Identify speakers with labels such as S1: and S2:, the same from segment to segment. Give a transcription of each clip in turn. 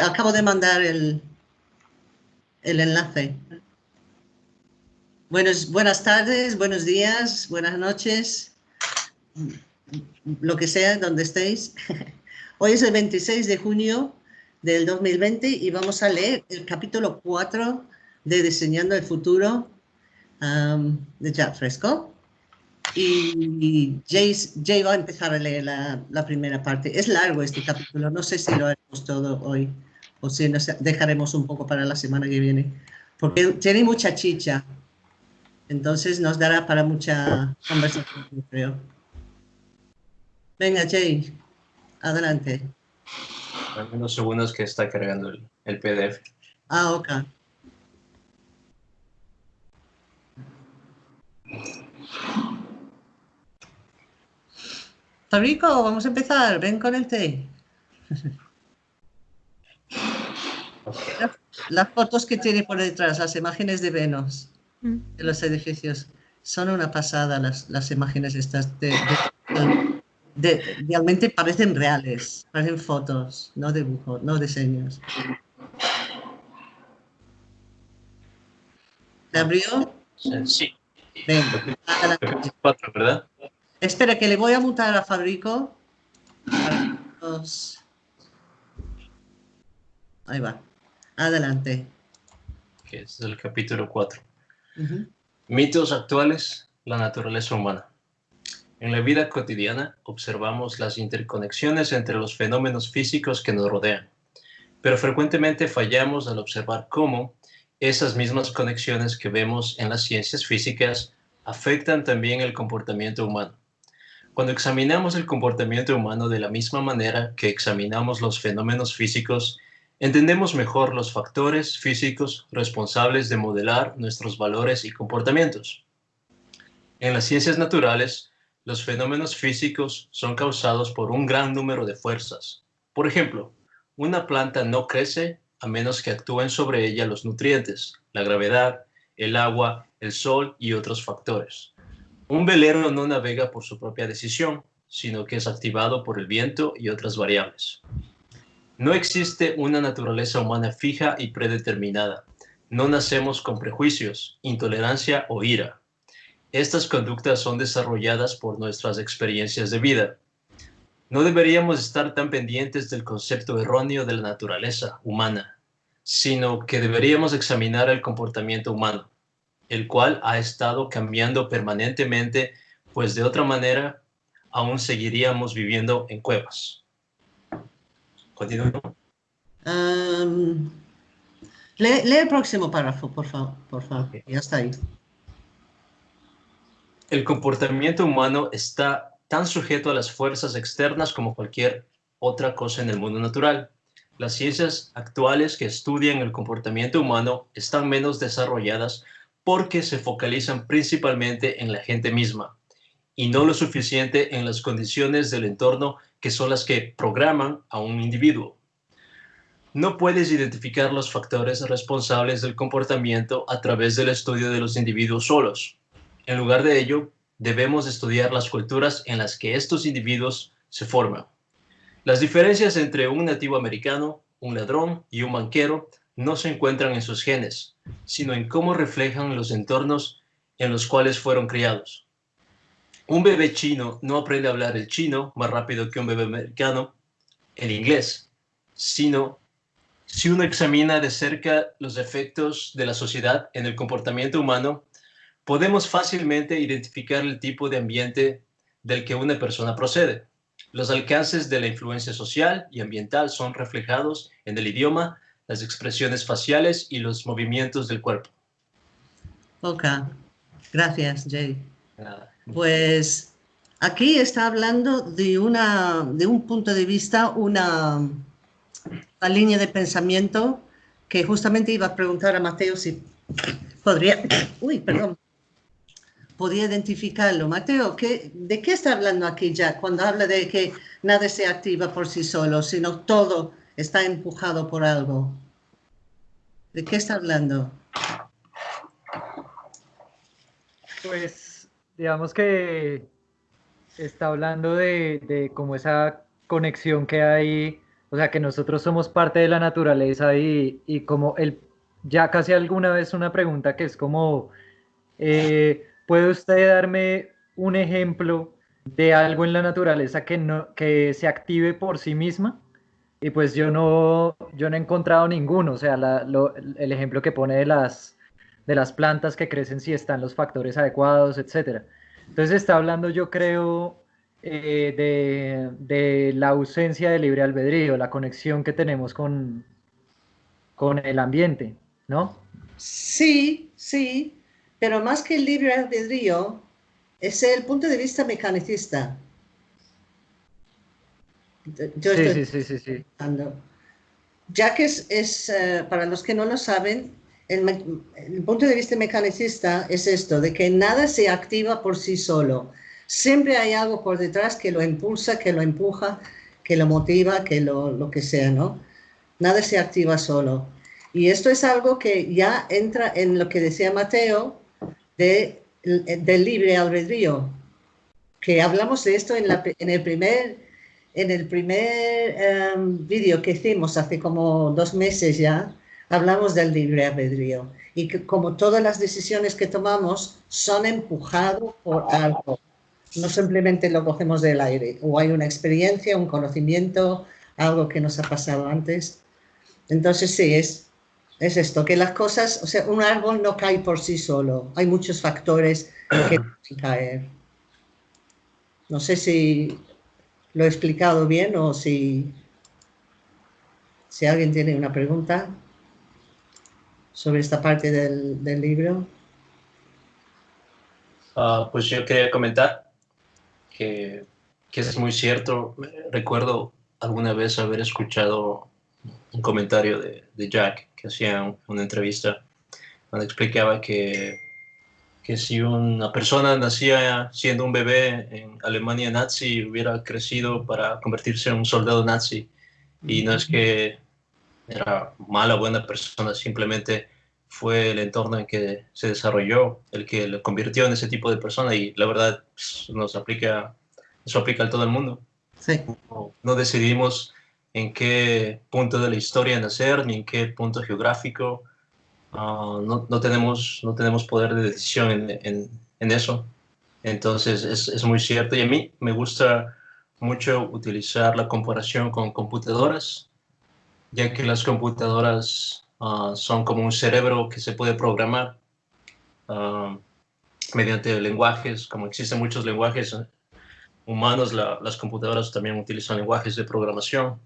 S1: acabo de mandar el, el enlace. Buenos, buenas tardes, buenos días, buenas noches, lo que sea, donde estéis. Hoy es el 26 de junio del 2020 y vamos a leer el capítulo 4 de Diseñando el Futuro um, de Jack Fresco. Y Jay, va a empezar a leer la, primera parte. Es largo este capítulo, no sé si lo haremos todo hoy o si nos dejaremos un poco para la semana que viene, porque tiene mucha chicha. Entonces nos dará para mucha conversación, creo. Venga, Jay, adelante.
S2: Unos segundos que está cargando el, el PDF.
S1: Ah, ok. Fabrico, vamos a empezar. Ven con el té. Las fotos que tiene por detrás, las imágenes de Venus, mm. de los edificios, son una pasada las, las imágenes estas. De, realmente parecen reales, parecen fotos, no dibujos, no diseños. ¿Te abrió?
S2: Sí. Venga, ¿verdad?
S1: Espera, que le voy a mutar a Fabrico. Ahí va. Adelante.
S2: Que es el capítulo 4. Mitos actuales, la naturaleza humana. En la vida cotidiana observamos las interconexiones entre los fenómenos físicos que nos rodean, pero frecuentemente fallamos al observar cómo esas mismas conexiones que vemos en las ciencias físicas afectan también el comportamiento humano. Cuando examinamos el comportamiento humano de la misma manera que examinamos los fenómenos físicos, entendemos mejor los factores físicos responsables de modelar nuestros valores y comportamientos. En las ciencias naturales, los fenómenos físicos son causados por un gran número de fuerzas. Por ejemplo, una planta no crece a menos que actúen sobre ella los nutrientes, la gravedad, el agua, el sol y otros factores. Un velero no navega por su propia decisión, sino que es activado por el viento y otras variables. No existe una naturaleza humana fija y predeterminada. No nacemos con prejuicios, intolerancia o ira. Estas conductas son desarrolladas por nuestras experiencias de vida. No deberíamos estar tan pendientes del concepto erróneo de la naturaleza humana, sino que deberíamos examinar el comportamiento humano el cual ha estado cambiando permanentemente, pues de otra manera aún seguiríamos viviendo en cuevas. Continúo.
S1: lee, el próximo párrafo, por favor. Por favor. Ya está ahí.
S2: El comportamiento humano está tan sujeto a las fuerzas externas como cualquier otra cosa en el mundo natural. Las ciencias actuales que estudian el comportamiento humano están menos desarrolladas porque se focalizan principalmente en la gente misma y no lo suficiente en las condiciones del entorno que son las que programan a un individuo. No puedes identificar los factores responsables del comportamiento a través del estudio de los individuos solos. En lugar de ello, debemos estudiar las culturas en las que estos individuos se forman. Las diferencias entre un nativo americano, un ladrón y un banquero no se encuentran en sus genes, sino en cómo reflejan los entornos en los cuales fueron criados. Un bebé chino no aprende a hablar el chino más rápido que un bebé americano el inglés, sino si uno examina de cerca los efectos de la sociedad en el comportamiento humano, podemos fácilmente identificar el tipo de ambiente del que una persona procede. Los alcances de la influencia social y ambiental son reflejados en el idioma, las expresiones faciales y los movimientos del cuerpo.
S1: Ok, gracias Jay. Pues aquí está hablando de, una, de un punto de vista, una, una línea de pensamiento que justamente iba a preguntar a Mateo si podría, uy, perdón, podía identificarlo. Mateo, ¿qué, ¿de qué está hablando aquí ya cuando habla de que nada se activa por sí solo, sino todo está empujado por algo. ¿De qué está hablando?
S3: Pues digamos que está hablando de, de como esa conexión que hay o sea, que nosotros somos parte de la naturaleza y, y como el, ya casi alguna vez una pregunta que es como, eh, ¿puede usted darme un ejemplo de algo en la naturaleza que, no, que se active por sí misma? Y pues yo no, yo no he encontrado ninguno, o sea, el ejemplo que pone de las, de las plantas que crecen si están los factores adecuados, etc. Entonces está hablando, yo creo, eh, de, de, la ausencia de libre albedrío, la conexión que tenemos con, con el ambiente, ¿no?
S1: Sí, sí, pero más que el libre albedrío, es el punto de vista mecanicista.
S3: Yo sí, sí, sí, sí,
S1: Ya que es, es eh, para los que no lo saben, el, el, punto de vista mecanicista es esto, de que nada se activa por sí solo. Siempre hay algo por detrás que lo impulsa, que lo empuja, que lo motiva, que lo, lo que sea, ¿no? Nada se activa solo. Y esto es algo que ya entra en lo que decía Mateo de, del libre albedrío, que hablamos de esto en, la, en el primer, en el primer um, vídeo que hicimos hace como dos meses ya, hablamos del libre albedrío y que como todas las decisiones que tomamos son empujados por algo no simplemente lo cogemos del aire, o hay una experiencia, un conocimiento, algo que nos ha pasado antes. Entonces sí, es, es esto, que las cosas, o sea, un árbol no cae por sí solo, hay muchos factores que pueden caer. No sé si lo he explicado bien o si, si alguien tiene una pregunta sobre esta parte del, del libro.
S2: Uh, pues yo quería comentar que, es muy cierto. Recuerdo alguna vez haber escuchado un comentario de, Jack que hacía una entrevista donde explicaba que, que si una persona nacía siendo un bebé en Alemania nazi hubiera crecido para convertirse en un soldado nazi y no es que era mala o buena persona, simplemente fue el entorno en que se desarrolló el que lo convirtió en ese tipo de persona y la verdad pues, nos aplica, eso aplica a todo el mundo.
S1: Sí.
S2: No, decidimos en qué punto de la historia nacer ni en qué punto geográfico. Ah, no, no, tenemos, no tenemos poder de decisión en, en, en eso. Entonces es, es, muy cierto y a mí me gusta mucho utilizar la comparación con computadoras, ya que las computadoras Ah, son como un cerebro que se puede programar uh, mediante lenguajes, como existen muchos lenguajes eh, humanos, las computadoras también utilizan lenguajes de programación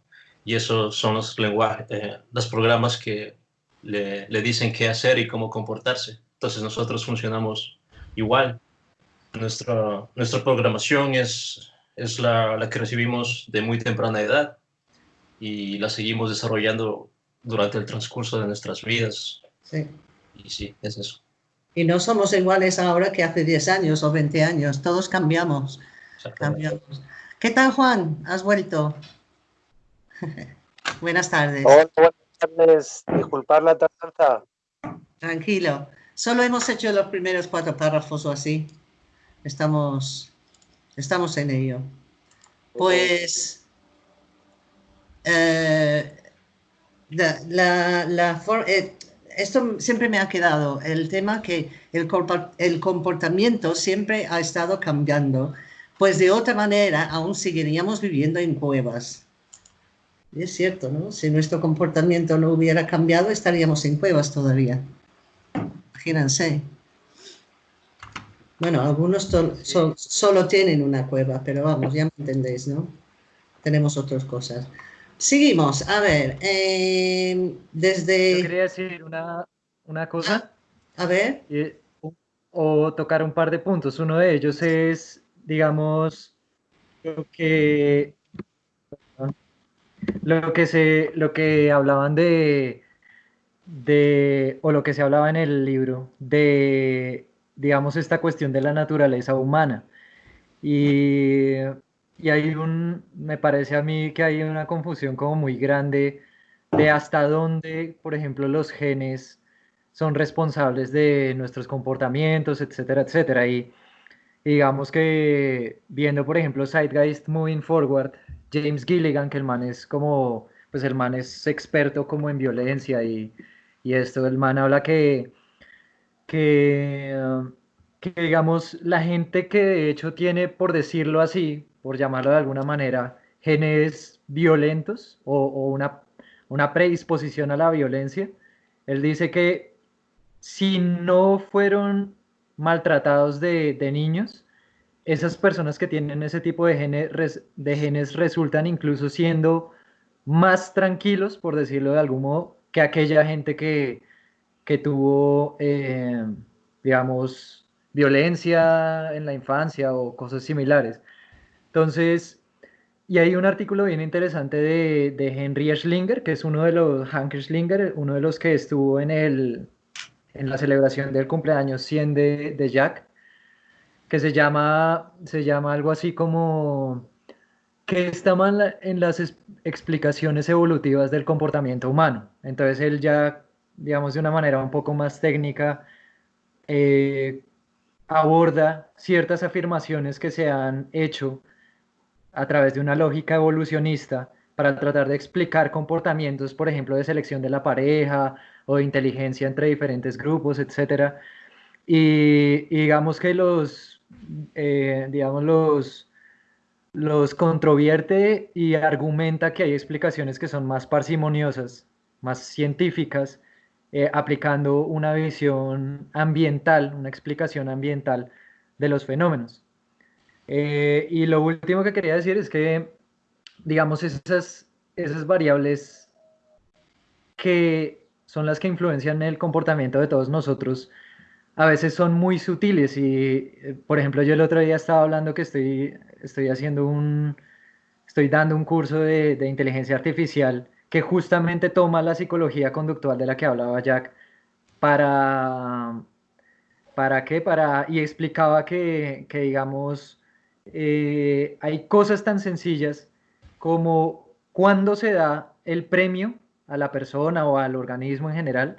S2: y esos son los lenguajes, eh, los programas que le, le, dicen qué hacer y cómo comportarse. Entonces nosotros funcionamos igual. Nuestra, nuestra programación es, es la, la que recibimos de muy temprana edad y la seguimos desarrollando durante el transcurso de nuestras vidas.
S1: Sí.
S2: Y sí, es eso.
S1: Y no somos iguales ahora que hace 10 años o 20 años, todos cambiamos. cambiamos. ¿Qué tal, Juan? ¿Has vuelto? buenas tardes.
S4: Hola, buenas tardes. Disculpar la tardanza.
S1: Tranquilo. Solo hemos hecho los primeros cuatro párrafos o así. Estamos, estamos en ello. Pues... Eh, la, la, eh, esto siempre me ha quedado, el tema que el, el comportamiento siempre ha estado cambiando, pues de otra manera aún seguiríamos viviendo en cuevas. Y es cierto, ¿no? Si nuestro comportamiento no hubiera cambiado, estaríamos en cuevas todavía. Imagínense. Bueno, algunos solo tienen una cueva, pero vamos, ya me entendéis, ¿no? Tenemos otras cosas. Seguimos, a ver, eh, desde...
S3: Yo quería decir una, una cosa.
S1: Ah, a ver.
S3: o tocar un par de puntos. Uno de ellos es, digamos, lo que, lo que, se, lo que hablaban de, de, o lo que se hablaba en el libro, de, digamos, esta cuestión de la naturaleza humana. Y y hay un, me parece a mí que hay una confusión como muy grande de hasta dónde, por ejemplo, los genes son responsables de nuestros comportamientos, etcétera, etcétera. Y, digamos que viendo, por ejemplo, Zeitgeist Moving Forward, James Gilligan, que el man es como pues el man es experto como en violencia y, y esto, el man habla que, que, que, digamos, la gente que de hecho tiene, por decirlo así, por llamarlo de alguna manera, genes violentos o, o una, una predisposición a la violencia, él dice que si no fueron maltratados de, de niños, esas personas que tienen ese tipo de genes, de genes resultan incluso siendo más tranquilos, por decirlo de algún modo, que aquella gente que, que tuvo, eh, digamos, violencia en la infancia o cosas similares. Entonces, y hay un artículo bien interesante de, de Henry Schlinger, que es uno de los, Hank Schlinger, uno de los que estuvo en, el, en la celebración del cumpleaños 100 de, de Jack, que se llama, se llama algo así como que está mal en las explicaciones evolutivas del comportamiento humano. Entonces él ya, digamos, de una manera un poco más técnica, eh, aborda ciertas afirmaciones que se han hecho a través de una lógica evolucionista para tratar de explicar comportamientos, por ejemplo, de selección de la pareja o de inteligencia entre diferentes grupos, etc. Y, digamos que los, eh, digamos, los, los controvierte y argumenta que hay explicaciones que son más parsimoniosas, más científicas, eh, aplicando una visión ambiental, una explicación ambiental de los fenómenos. Eh, y lo último que quería decir es que, digamos, esas, esas variables que son las que influencian el comportamiento de todos nosotros, a veces son muy sutiles y, eh, por ejemplo, yo el otro día estaba hablando que estoy, estoy haciendo un, estoy dando un curso de, de inteligencia artificial que justamente toma la psicología conductual de la que hablaba Jack para, ¿para qué? Para, y explicaba que, que digamos, eh, hay cosas tan sencillas como cuando se da el premio a la persona o al organismo en general,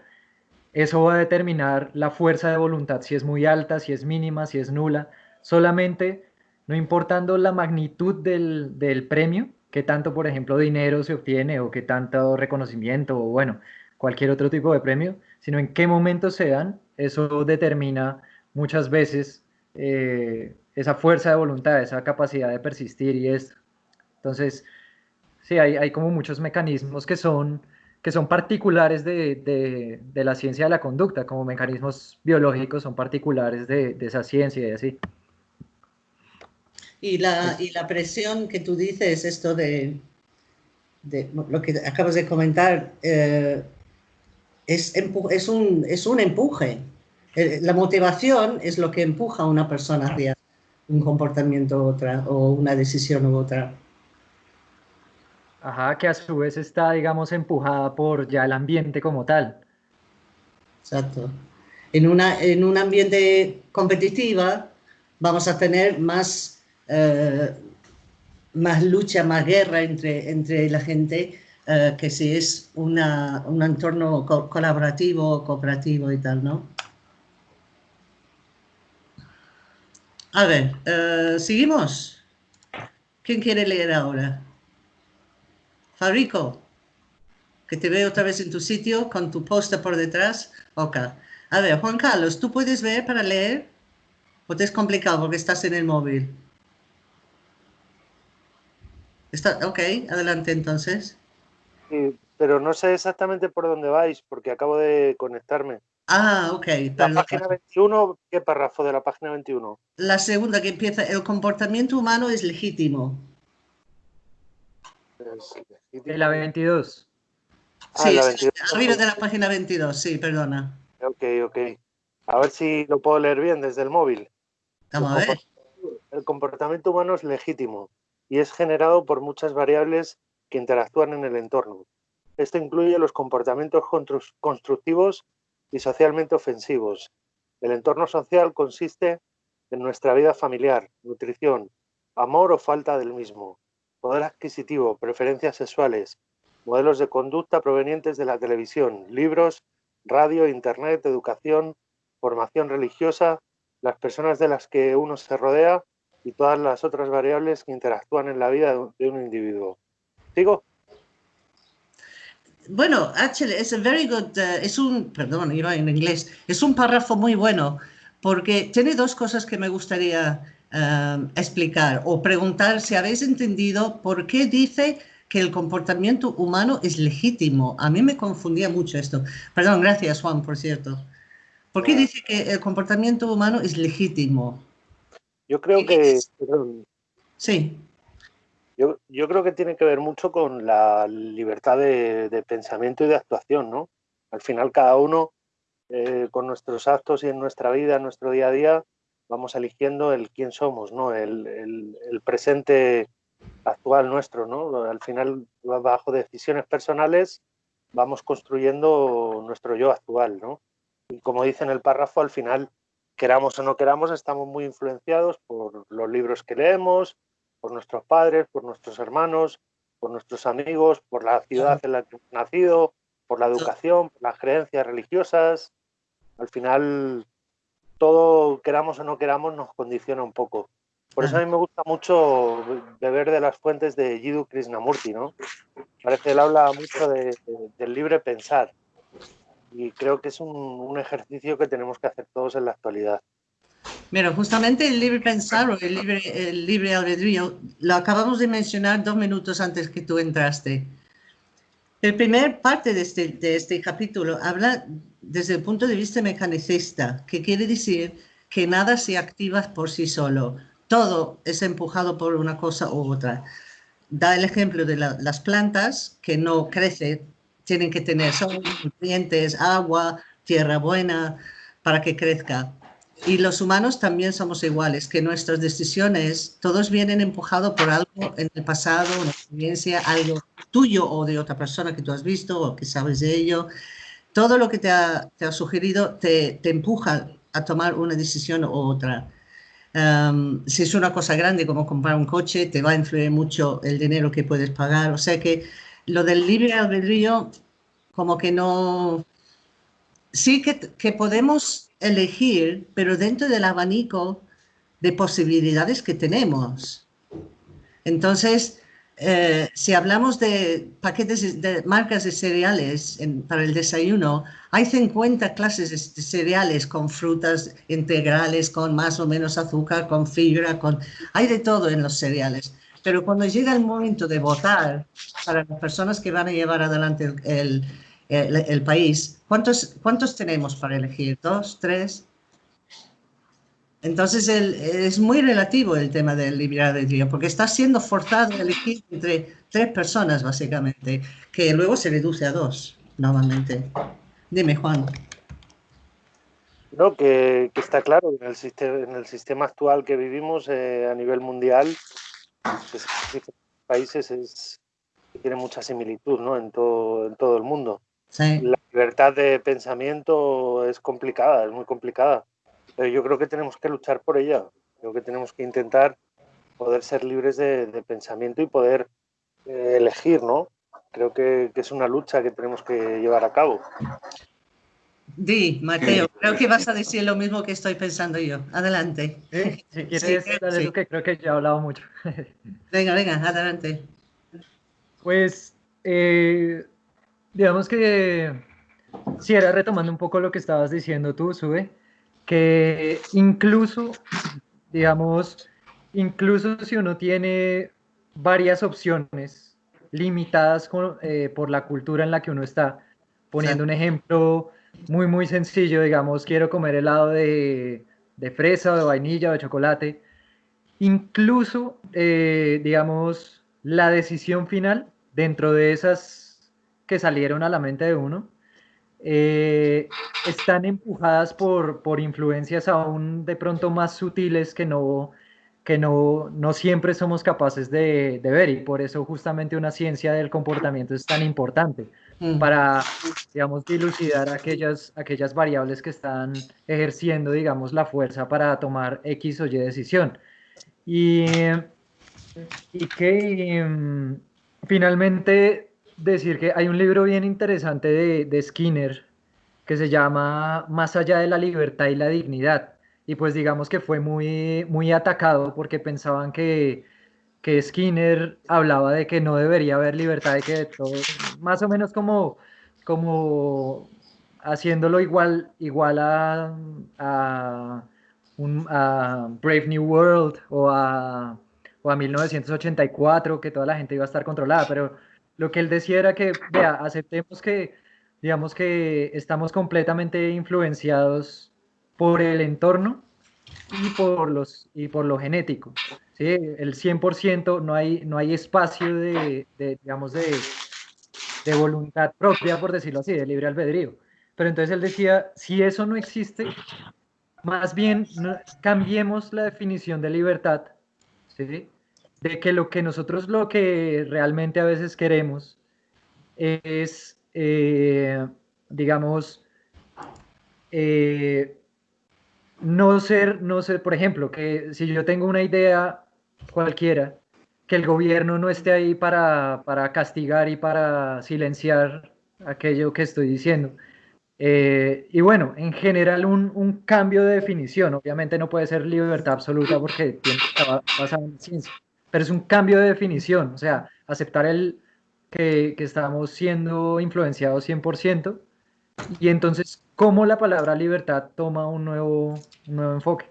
S3: eso va a determinar la fuerza de voluntad, si es muy alta, si es mínima, si es nula, solamente no importando la magnitud del, del premio, que tanto, por ejemplo, dinero se obtiene o que tanto reconocimiento o bueno, cualquier otro tipo de premio, sino en qué momento se dan, eso determina muchas veces eh, esa fuerza de voluntad, esa capacidad de persistir y esto. Entonces, sí, hay, hay como muchos mecanismos que son, que son particulares de, de, de, la ciencia de la conducta, como mecanismos biológicos son particulares de, de esa ciencia y así.
S1: Y la, y la presión que tú dices, esto de, de lo que acabas de comentar, eh, es, es, un, es un empuje. Eh, la motivación es lo que empuja a una persona hacia un comportamiento u otra o una decisión u otra.
S3: Ajá, que a su vez está, digamos, empujada por ya el ambiente como tal.
S1: Exacto. En, una, en un ambiente competitiva vamos a tener más, eh, más lucha, más guerra entre, entre la gente eh, que si es una, un entorno co colaborativo, cooperativo y tal, ¿no? A ver, uh, ¿seguimos? ¿Quién quiere leer ahora? Fabrico, que te veo otra vez en tu sitio con tu póster por detrás. Ok. A ver, Juan Carlos, ¿tú puedes ver para leer? ¿O te es complicado porque estás en el móvil? Está, ok, adelante entonces.
S4: Pero no sé exactamente por dónde vais porque acabo de conectarme.
S1: Ah, ok.
S4: La página 21, ¿qué párrafo de la página 21?
S1: La segunda que empieza, el comportamiento humano es legítimo.
S3: De la 22.
S1: Sí, ah, la 22. arriba de la página 22, sí, perdona.
S4: Ok, ok. A ver si lo puedo leer bien desde el móvil.
S1: Vamos a ver.
S4: El comportamiento humano es legítimo y es generado por muchas variables que interactúan en el entorno. Esto incluye los comportamientos constructivos y socialmente ofensivos. El entorno social consiste en nuestra vida familiar, nutrición, amor o falta del mismo, poder adquisitivo, preferencias sexuales, modelos de conducta provenientes de la televisión, libros, radio, internet, educación, formación religiosa, las personas de las que uno se rodea y todas las otras variables que interactúan en la vida de un individuo. ¿Sigo?
S1: Bueno, actually, es a very good, uh, es un, perdón, iba en inglés, es un párrafo muy bueno porque tiene dos cosas que me gustaría um, explicar o preguntar si habéis entendido por qué dice que el comportamiento humano es legítimo. A mí me confundía mucho esto. Perdón, gracias Juan, por cierto. ¿Por qué dice que el comportamiento humano es legítimo?
S4: Yo creo que...
S1: Sí.
S4: Yo, yo, creo que tiene que ver mucho con la libertad de, de pensamiento y de actuación, ¿no? Al final cada uno, eh, con nuestros actos y en nuestra vida, en nuestro día a día, vamos eligiendo el quién somos, ¿no? El, el, el presente actual nuestro, ¿no? Al final, bajo decisiones personales, vamos construyendo nuestro yo actual, ¿no? Y como dice en el párrafo, al final, queramos o no queramos, estamos muy influenciados por los libros que leemos, por nuestros padres, por nuestros hermanos, por nuestros amigos, por la ciudad en la que hemos nacido, por la educación, por las creencias religiosas. Al final, todo, queramos o no queramos, nos condiciona un poco. Por eso a mí me gusta mucho beber de las fuentes de Jiddu Krishnamurti, ¿no? Parece que él habla mucho de, de, del libre pensar y creo que es un, un ejercicio que tenemos que hacer todos en la actualidad.
S1: Mira, justamente el libre pensar o el libre, el libre albedrío lo acabamos de mencionar dos minutos antes que tú entraste. El primer parte de este, de este capítulo habla desde el punto de vista mecanicista, que quiere decir que nada se activa por sí solo, todo es empujado por una cosa u otra. Da el ejemplo de la, las plantas que no crecen, tienen que tener sol, nutrientes, agua, tierra buena para que crezca. Y los humanos también somos iguales, que nuestras decisiones, todos vienen empujados por algo en el pasado, una experiencia, algo tuyo o de otra persona que tú has visto o que sabes de ello. Todo lo que te ha, te ha sugerido te, te, empuja a tomar una decisión u otra. Um, si es una cosa grande como comprar un coche, te va a influir mucho el dinero que puedes pagar. O sea que lo del libre albedrío, como que no... Sí que, podemos elegir, pero dentro del abanico de posibilidades que tenemos. Entonces, eh, si hablamos de paquetes de marcas de cereales para el desayuno, hay 50 clases de cereales con frutas integrales, con más o menos azúcar, con fibra, con hay de todo en los cereales. Pero cuando llega el momento de votar para las personas que van a llevar adelante el, el el, país, ¿cuántos, ¿cuántos tenemos para elegir? ¿Dos? ¿Tres? Entonces es muy relativo el tema del libre albedrío, porque está siendo forzado a elegir entre tres personas, básicamente, que luego se reduce a dos, normalmente. Dime, Juan.
S4: No, que, está claro, en el, sistema, en el sistema actual que vivimos eh, a nivel mundial, pues, países es, tiene mucha similitud ¿no? en, todo, en todo el mundo.
S1: Sí.
S4: La libertad de pensamiento es complicada, es muy complicada, pero yo creo que tenemos que luchar por ella. Creo que tenemos que intentar poder ser libres de, de pensamiento y poder eh, elegir, ¿no? Creo que, que, es una lucha que tenemos que llevar a cabo.
S1: Di, Mateo, creo que vas a decir lo mismo que estoy pensando yo. Adelante.
S3: ¿Sí? Si quieres, sí, dale sí. que creo que ya he hablado mucho.
S1: venga, venga, adelante.
S3: Pues eh, digamos que si era retomando un poco lo que estabas diciendo tú, Sube, que incluso, digamos, incluso si uno tiene varias opciones limitadas con, eh, por la cultura en la que uno está, poniendo un ejemplo muy, muy sencillo, digamos, quiero comer helado de, de fresa o de vainilla o de chocolate, incluso, eh, digamos, la decisión final dentro de esas que salieron a la mente de uno, eh, están empujadas por, por influencias aún de pronto más sutiles que no, que no, no siempre somos capaces de, de, ver y por eso justamente una ciencia del comportamiento es tan importante mm. para, digamos, dilucidar aquellas, aquellas variables que están ejerciendo, digamos, la fuerza para tomar X o Y decisión. Y, y que um, finalmente decir que hay un libro bien interesante de, de, Skinner que se llama Más allá de la libertad y la dignidad. Y pues digamos que fue muy, muy atacado porque pensaban que, que Skinner hablaba de que no debería haber libertad, de que todo, más o menos como, como haciéndolo igual, igual a, a, a Brave New World o a, o a 1984, que toda la gente iba a estar controlada, pero lo que él decía era que, vea, aceptemos que, digamos que estamos completamente influenciados por el entorno y por, los, y por lo genético. ¿sí? El 100% no hay, no hay espacio de, digamos, de, de, voluntad propia, por decirlo así, de libre albedrío. Pero entonces él decía, si eso no existe, más bien cambiemos la definición de libertad, ¿sí? De que lo que nosotros lo que realmente a veces queremos es, eh, digamos, eh, no ser, no ser, por ejemplo, que si yo tengo una idea cualquiera, que el gobierno no esté ahí para, para castigar y para silenciar aquello que estoy diciendo. Eh, y bueno, en general un, un, cambio de definición, obviamente no puede ser libertad absoluta porque en ciencia, pero es un cambio de definición, o sea, aceptar el que, que estamos siendo influenciados 100% y entonces cómo la palabra libertad toma un nuevo, nuevo enfoque.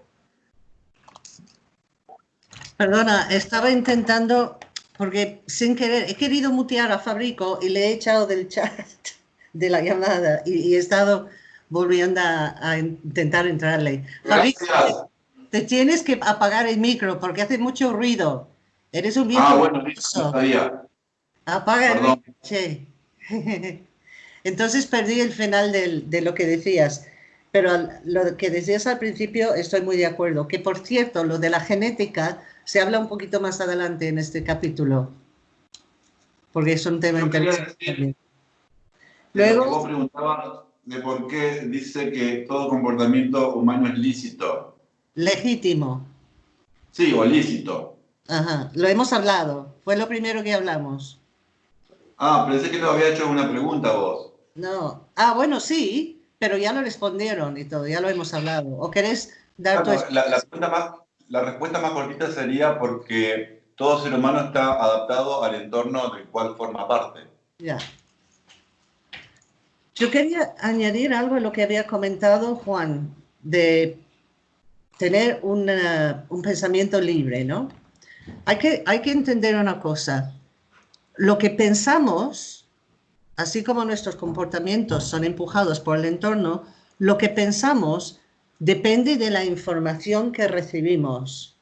S1: Perdona, estaba intentando, porque sin querer, he querido mutear a Fabrico y le he echado del chat de la llamada y, he estado volviendo a, intentar entrarle. Fabrico, te tienes que apagar el micro porque hace mucho ruido. Eres un viejo.
S5: Ah, bueno, listo, sabía.
S1: Apaga el micro, che. Entonces perdí el final de lo que decías, pero lo que decías al principio estoy muy de acuerdo. Que por cierto, lo de la genética se habla un poquito más adelante en este capítulo, porque es un tema interesante.
S5: Luego, vos preguntabas de por qué dice que todo comportamiento humano es lícito.
S1: Legítimo.
S5: Sí, o lícito.
S1: Ajá, lo hemos hablado. Fue lo primero que hablamos.
S5: Ah, pensé que te había hecho una pregunta vos.
S1: No. Ah, bueno, sí, pero ya lo respondieron y todo, ya lo hemos hablado. ¿O querés dar tu...
S5: La, la, más, la respuesta más cortita sería porque todo ser humano está adaptado al entorno del cual forma parte.
S1: Ya. Yo quería añadir algo a lo que había comentado Juan, de tener una, un pensamiento libre, ¿no? Hay que, hay que entender una cosa. Lo que pensamos así como nuestros comportamientos son empujados por el entorno, lo que pensamos depende de la información que recibimos.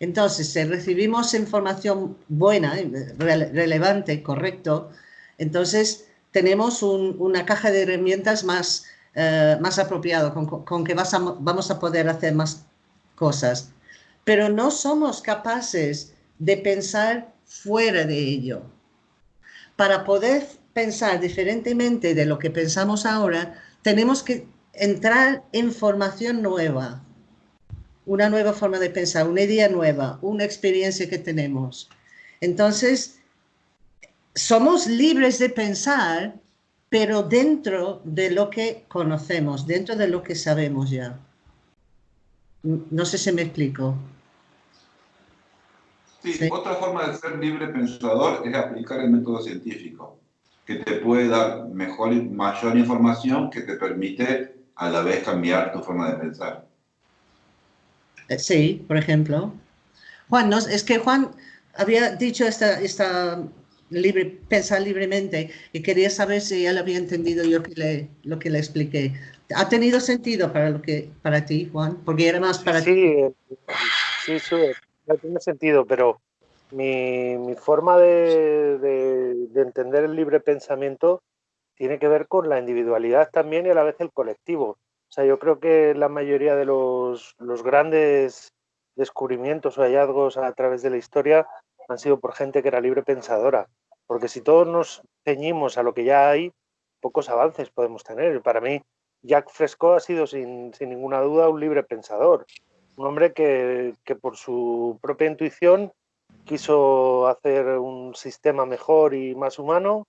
S1: Entonces, si recibimos información buena, relevante, correcto, entonces tenemos una caja de herramientas más, eh, más apropiado, con, que vamos a poder hacer más cosas. Pero no somos capaces de pensar fuera de ello. Para poder pensar diferentemente de lo que pensamos ahora, tenemos que entrar en formación nueva, una nueva forma de pensar, una idea nueva, una experiencia que tenemos. Entonces, somos libres de pensar, pero dentro de lo que conocemos, dentro de lo que sabemos ya. No sé si me explico.
S5: Sí. otra forma de ser libre pensador es aplicar el método científico que te puede dar mejor, mayor información que te permite a la vez cambiar tu forma de pensar.
S1: Eh, sí, por ejemplo. Juan, no, es que Juan había dicho esta, esta libre, pensar libremente y quería saber si él había entendido yo que le, lo que le expliqué. ¿Ha tenido sentido para, lo que, para ti, Juan? Porque era más para
S4: sí,
S1: ti.
S4: Sí, sí, no tiene sentido, pero mi, forma de, entender el libre pensamiento tiene que ver con la individualidad también y a la vez el colectivo. O sea, yo creo que la mayoría de los, grandes descubrimientos o hallazgos a través de la historia han sido por gente que era libre pensadora. Porque si todos nos ceñimos a lo que ya hay, pocos avances podemos tener. Para mí, Jack Fresco ha sido sin, ninguna duda un libre pensador. Un hombre que, que por su propia intuición quiso hacer un sistema mejor y más humano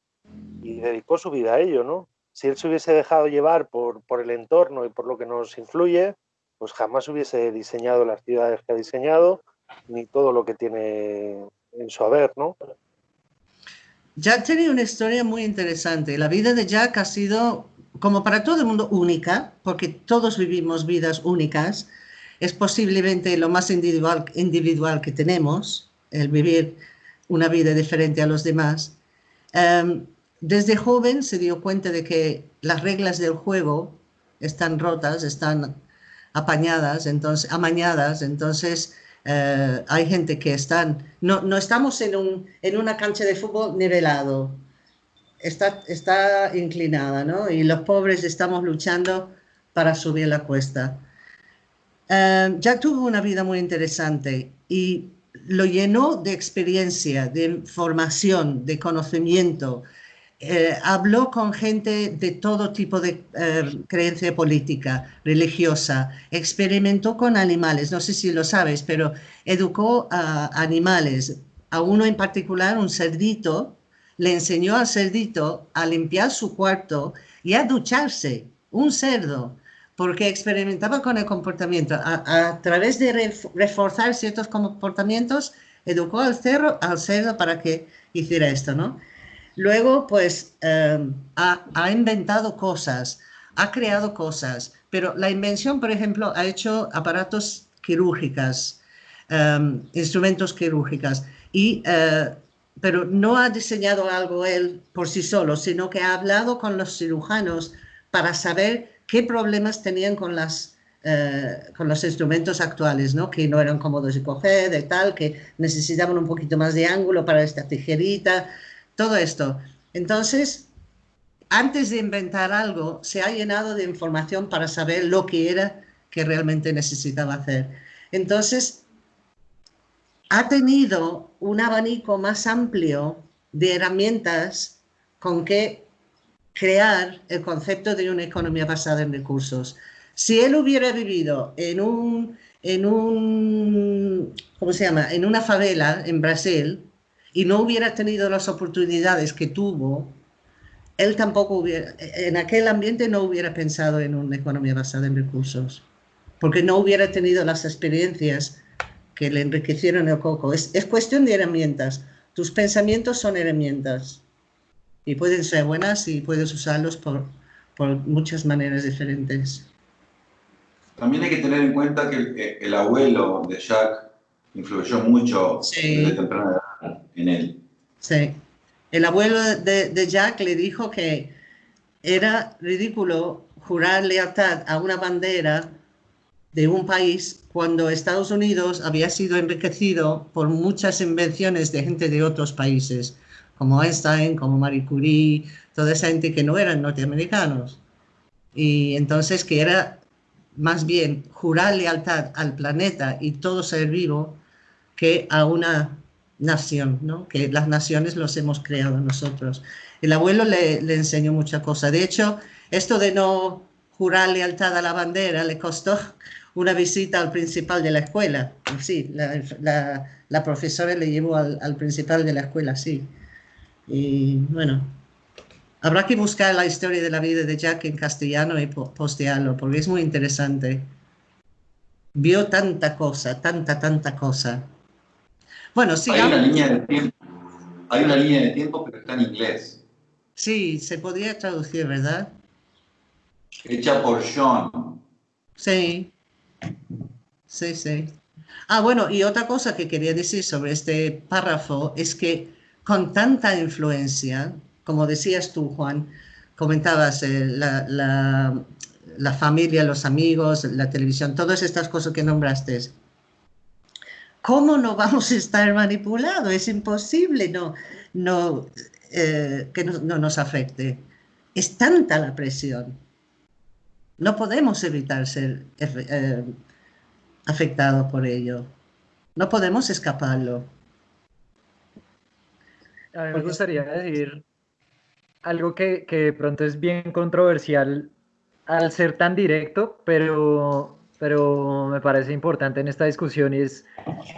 S4: y dedicó su vida a ello, ¿no? Si él se hubiese dejado llevar por, por el entorno y por lo que nos influye, pues jamás hubiese diseñado las ciudades que ha diseñado, ni todo lo que tiene en su haber, ¿no?
S1: Jack tenía una historia muy interesante. La vida de Jack ha sido, como para todo el mundo, única, porque todos vivimos vidas únicas. Es posiblemente lo más individual, que tenemos, el vivir una vida diferente a los demás. Em, desde joven se dio cuenta de que las reglas del juego están rotas, están apañadas, entonces, amañadas, entonces eh, hay gente que están, no, no estamos en, un, en una cancha de fútbol nivelado, está, está inclinada, ¿no? Y los pobres estamos luchando para subir la cuesta. Eh, Jack tuvo una vida muy interesante y lo llenó de experiencia, de formación, de conocimiento, eh, habló con gente de todo tipo de eh, creencia política, religiosa, experimentó con animales, no sé si lo sabes, pero educó a animales, a uno en particular, un cerdito, le enseñó al cerdito a limpiar su cuarto y a ducharse, un cerdo, porque experimentaba con el comportamiento. A, través de reforzar ciertos comportamientos, educó al, cerdo, al cerdo para que hiciera esto, ¿no? Luego, pues, em, ha, inventado cosas, ha creado cosas, pero la invención, por ejemplo, ha hecho aparatos quirúrgicos, em, instrumentos quirúrgicos, y, eh, pero no ha diseñado algo él por sí solo, sino que ha hablado con los cirujanos para saber qué problemas tenían con las, eh, con los instrumentos actuales, ¿no? que no eran cómodos de coger, de tal, que necesitaban un poquito más de ángulo para esta tijerita, todo esto. Entonces, antes de inventar algo, se ha llenado de información para saber lo que era que realmente necesitaba hacer. Entonces, ha tenido un abanico más amplio de herramientas con que crear el concepto de una economía basada en recursos. Si él hubiera vivido en un, en un, ¿cómo se llama? En una favela en Brasil, y no hubiera tenido las oportunidades que tuvo, él tampoco hubiera, en aquel ambiente no hubiera pensado en una economía basada en recursos, porque no hubiera tenido las experiencias que le enriquecieron el coco. Es, es cuestión de herramientas. Tus pensamientos son herramientas y pueden ser buenas y puedes usarlos por, por muchas maneras diferentes.
S5: También hay que tener en cuenta que el, abuelo de Jacques influyó mucho desde temprana edad en él.
S1: Sí. El abuelo de, Jack le dijo que era ridículo jurar lealtad a una bandera de un país cuando Estados Unidos había sido enriquecido por muchas invenciones de gente de otros países, como Einstein, como Marie Curie, toda esa gente que no eran norteamericanos. Y entonces que era más bien jurar lealtad al planeta y todo ser vivo que a una nación, ¿no? que las naciones los hemos creado nosotros. El abuelo le, le enseñó mucha cosa. De hecho, esto de no jurar lealtad a la bandera le costó una visita al principal de la escuela. Sí, la, la, profesora le llevó al, al, principal de la escuela, sí. Y bueno, habrá que buscar la historia de la vida de Jack en castellano y postearlo, porque es muy interesante. Vio tanta cosa, tanta, tanta cosa. Bueno,
S5: Hay una línea de tiempo, hay una línea de tiempo, pero está en inglés.
S1: Sí, se podría traducir, ¿verdad?
S5: Hecha por John.
S1: Sí, sí, sí. Ah, bueno, y otra cosa que quería decir sobre este párrafo es que con tanta influencia, como decías tú, Juan, comentabas eh, la, familia, los amigos, la televisión, todas estas cosas que nombraste, ¿cómo no vamos a estar manipulados? Es imposible no, no, eh, que no, nos afecte. Es tanta la presión. No podemos evitar ser eh, afectados por ello. No podemos escaparlo.
S3: A mí me gustaría decir algo que, que de pronto es bien controversial al ser tan directo, pero pero me parece importante en esta discusión y es,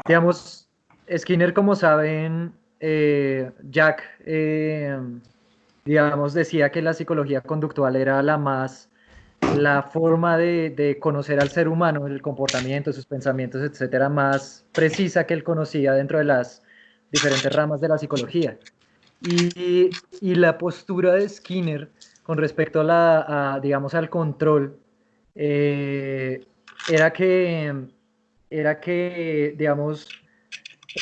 S3: digamos, Skinner, como saben, eh, Jack, eh, digamos, decía que la psicología conductual era la más, la forma de, de, conocer al ser humano, el comportamiento, sus pensamientos, etcétera, más precisa que él conocía dentro de las diferentes ramas de la psicología. Y, y la postura de Skinner con respecto a la, digamos, al control, eh, era que, era que, digamos,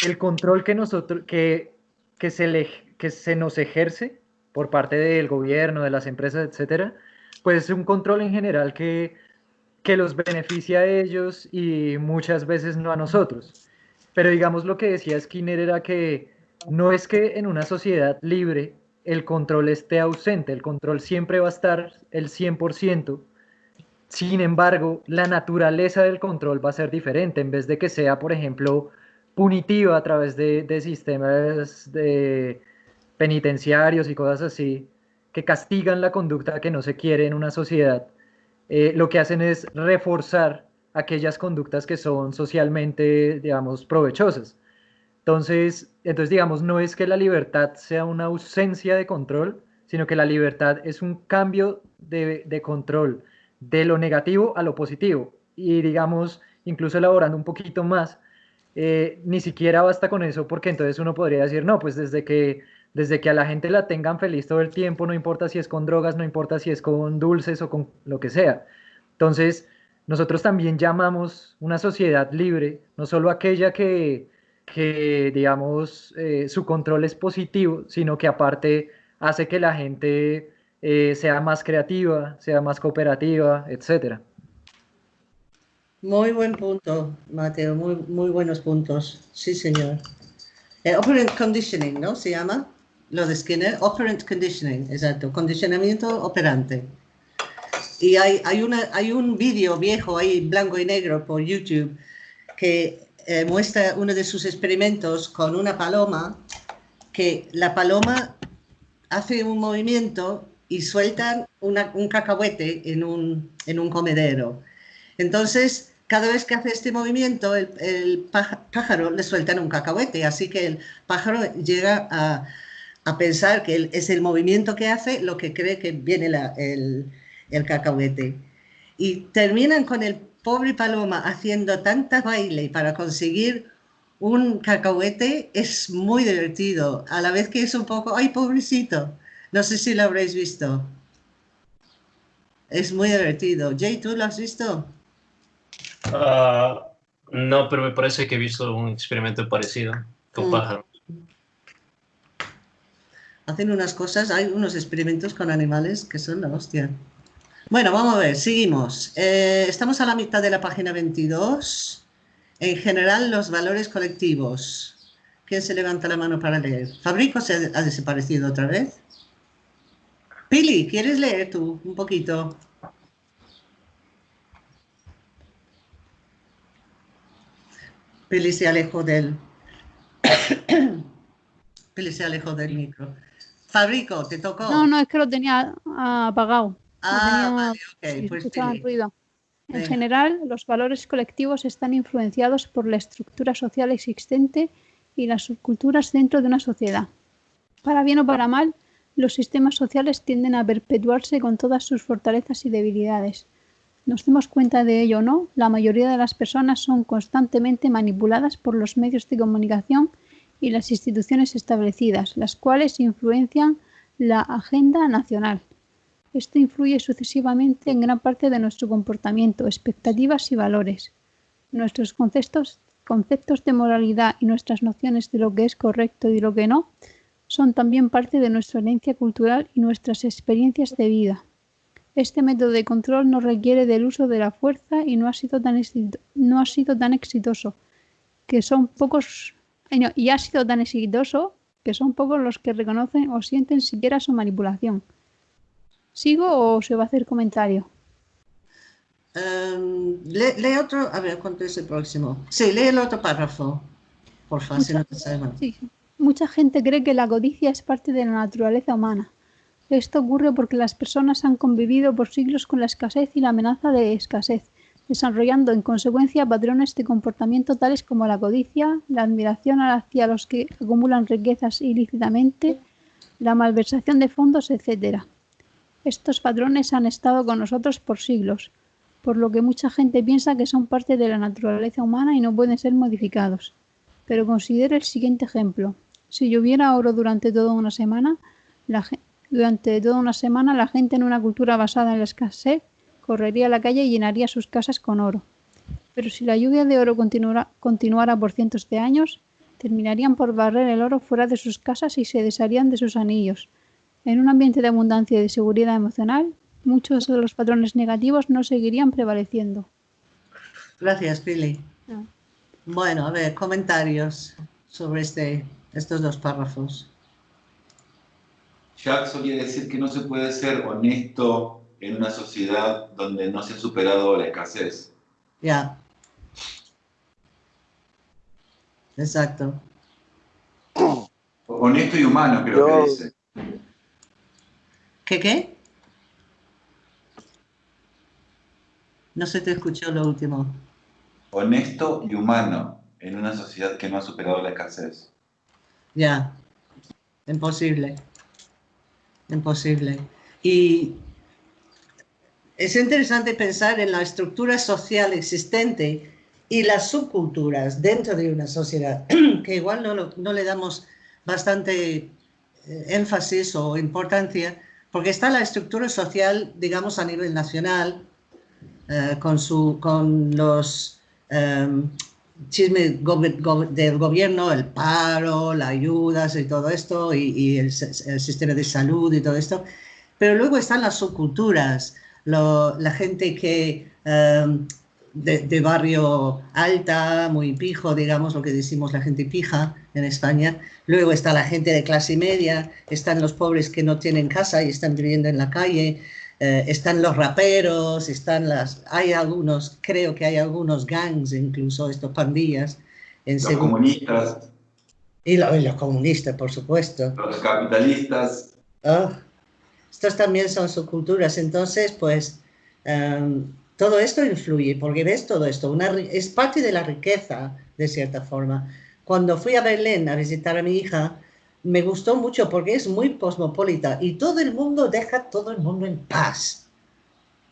S3: el control que nosotros, que, que, se le, que se nos ejerce por parte del gobierno, de las empresas, etcétera, pues es un control en general que, que los beneficia a ellos y muchas veces no a nosotros. Pero digamos lo que decía Skinner era que no es que en una sociedad libre el control esté ausente, el control siempre va a estar el 100%, sin embargo, la naturaleza del control va a ser diferente, en vez de que sea, por ejemplo, punitiva a través de, sistemas de penitenciarios y cosas así, que castigan la conducta que no se quiere en una sociedad, eh, lo que hacen es reforzar aquellas conductas que son socialmente, digamos, provechosas. Entonces, entonces, digamos, no es que la libertad sea una ausencia de control, sino que la libertad es un cambio de, de control de lo negativo a lo positivo. Y digamos, incluso elaborando un poquito más, eh, ni siquiera basta con eso, porque entonces uno podría decir, no, pues desde que, desde que a la gente la tengan feliz todo el tiempo, no importa si es con drogas, no importa si es con dulces o con lo que sea. Entonces, nosotros también llamamos una sociedad libre, no solo aquella que, digamos, eh, su control es positivo, sino que aparte hace que la gente eh, sea más creativa, sea más cooperativa, etcétera.
S1: Muy buen punto, Mateo, muy, muy buenos puntos. Sí, señor. Eh, operant conditioning, ¿no? Se llama lo de Skinner. Operant conditioning, exacto. Condicionamiento operante. Y hay, hay, una, hay un vídeo viejo ahí, blanco y negro, por YouTube, que eh, muestra uno de sus experimentos con una paloma, que la paloma hace un movimiento y sueltan un cacahuete en un, en un comedero. Entonces, cada vez que hace este movimiento, el, pájaro le sueltan un cacahuete, así que el pájaro llega a, a, pensar que es el movimiento que hace lo que cree que viene el, el cacahuete. Y terminan con el pobre paloma haciendo tanta baile para conseguir un cacahuete, es muy divertido, a la vez que es un poco, ay, pobrecito, no sé si lo habréis visto. Es muy divertido. Jay, ¿tú lo has visto?
S2: Ah, no, pero me parece que he visto un experimento parecido con mm. pájaros.
S1: Hacen unas cosas, hay unos experimentos con animales que son la hostia. Bueno, vamos a ver, seguimos. Eh, estamos a la mitad de la página 22. En general, los valores colectivos. ¿Quién se levanta la mano para leer? ¿Fabrico se ha desaparecido otra vez? Pili, ¿quieres leer tú un poquito? Pili se alejó del... Pili se alejó del micro. Fabrico, ¿te tocó?
S6: No, no, es que lo tenía apagado.
S1: Ah, vale. Pues
S6: ruido. En general, los valores colectivos están influenciados por la estructura social existente y las subculturas dentro de una sociedad. Para bien o para mal, los sistemas sociales tienden a perpetuarse con todas sus fortalezas y debilidades. Nos demos cuenta de ello o no, la mayoría de las personas son constantemente manipuladas por los medios de comunicación y las instituciones establecidas, las cuales influencian la agenda nacional. Esto influye sucesivamente en gran parte de nuestro comportamiento, expectativas y valores. Nuestros conceptos, conceptos de moralidad y nuestras nociones de lo que es correcto y lo que no son también parte de nuestra herencia cultural y nuestras experiencias de vida. Este método de control no requiere del uso de la fuerza y no ha sido tan, no ha sido tan exitoso, que son pocos y ha sido tan exitoso que son pocos los que reconocen o sienten siquiera su manipulación. ¿Sigo o se va a hacer comentario?
S1: Um, lee, otro, a ver, ¿cuánto es el próximo? Sí, lee el otro párrafo, por favor, si no te Sí.
S6: Mucha gente cree que la codicia es parte de la naturaleza humana. Esto ocurre porque las personas han convivido por siglos con la escasez y la amenaza de escasez, desarrollando en consecuencia patrones de comportamiento tales como la codicia, la admiración hacia los que acumulan riquezas ilícitamente, la malversación de fondos, etc. Estos patrones han estado con nosotros por siglos, por lo que mucha gente piensa que son parte de la naturaleza humana y no pueden ser modificados. Pero considere el siguiente ejemplo. Si lloviera oro durante toda una semana, durante toda una semana la gente en una cultura basada en la escasez correría a la calle y llenaría sus casas con oro. Pero si la lluvia de oro continuara por cientos de años, terminarían por barrer el oro fuera de sus casas y se desharían de sus anillos. En un ambiente de abundancia y de seguridad emocional, muchos de los patrones negativos no seguirían prevaleciendo.
S1: Gracias, Pili. Ah. Bueno, a ver, comentarios sobre este, estos dos párrafos.
S5: Jack solía decir que no se puede ser honesto en una sociedad donde no se ha superado la escasez.
S1: Ya. Exacto.
S5: Honesto y humano, creo que dice.
S1: ¿Qué qué? No se te escuchó lo último.
S5: Honesto y humano en una sociedad que no ha superado la escasez.
S1: Ya, imposible. Imposible. Y es interesante pensar en la estructura social existente y las subculturas dentro de una sociedad, que igual no, le damos bastante eh, énfasis o importancia, porque está la estructura social, digamos, a nivel nacional, eh, con, su, con los em, chismes del gobierno, el paro, las ayudas y todo esto, y, el, sistema de salud y todo esto, pero luego están las subculturas, la gente que em, de, barrio alta, muy pijo, digamos lo que decimos la gente pija en España. Luego está la gente de clase media, están los pobres que no tienen casa y están viviendo en la calle, eh, están los raperos, están las, hay algunos, creo que hay algunos gangs incluso, estos pandillas.
S5: En los comunistas.
S1: Y, los comunistas, por supuesto.
S5: Los capitalistas.
S1: Ah, estos también son subculturas, entonces pues... Em, todo esto influye, porque ves todo esto, es parte de la riqueza, de cierta forma. Cuando fui a Berlín a visitar a mi hija, me gustó mucho porque es muy cosmopolita y todo el mundo deja todo el mundo en paz.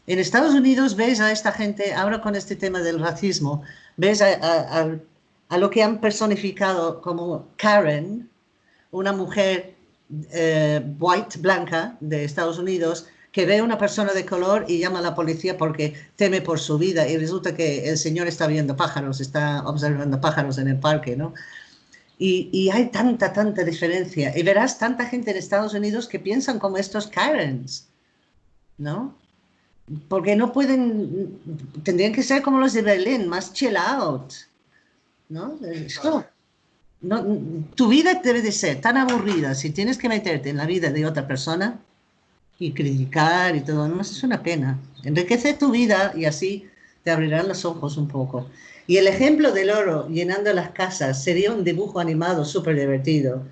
S1: En Estados Unidos ves a esta gente, ahora con este tema del racismo, ves a, lo que han personificado como Karen, una mujer eh, white, blanca de Estados Unidos, que ve a una persona de color y llama a la policía porque teme por su vida y resulta que el señor está viendo pájaros, está observando pájaros en el parque, ¿no? Y, hay tanta, tanta diferencia. Y verás tanta gente en Estados Unidos que piensan como estos Karens, ¿no? Porque no pueden, tendrían que ser como los de Berlín, más chill out, ¿no? no tu vida debe de ser tan aburrida si tienes que meterte en la vida de otra persona y criticar y todo, no es una pena. Enriquece tu vida y así te abrirán los ojos un poco. Y el ejemplo del oro llenando las casas sería un dibujo animado súper divertido.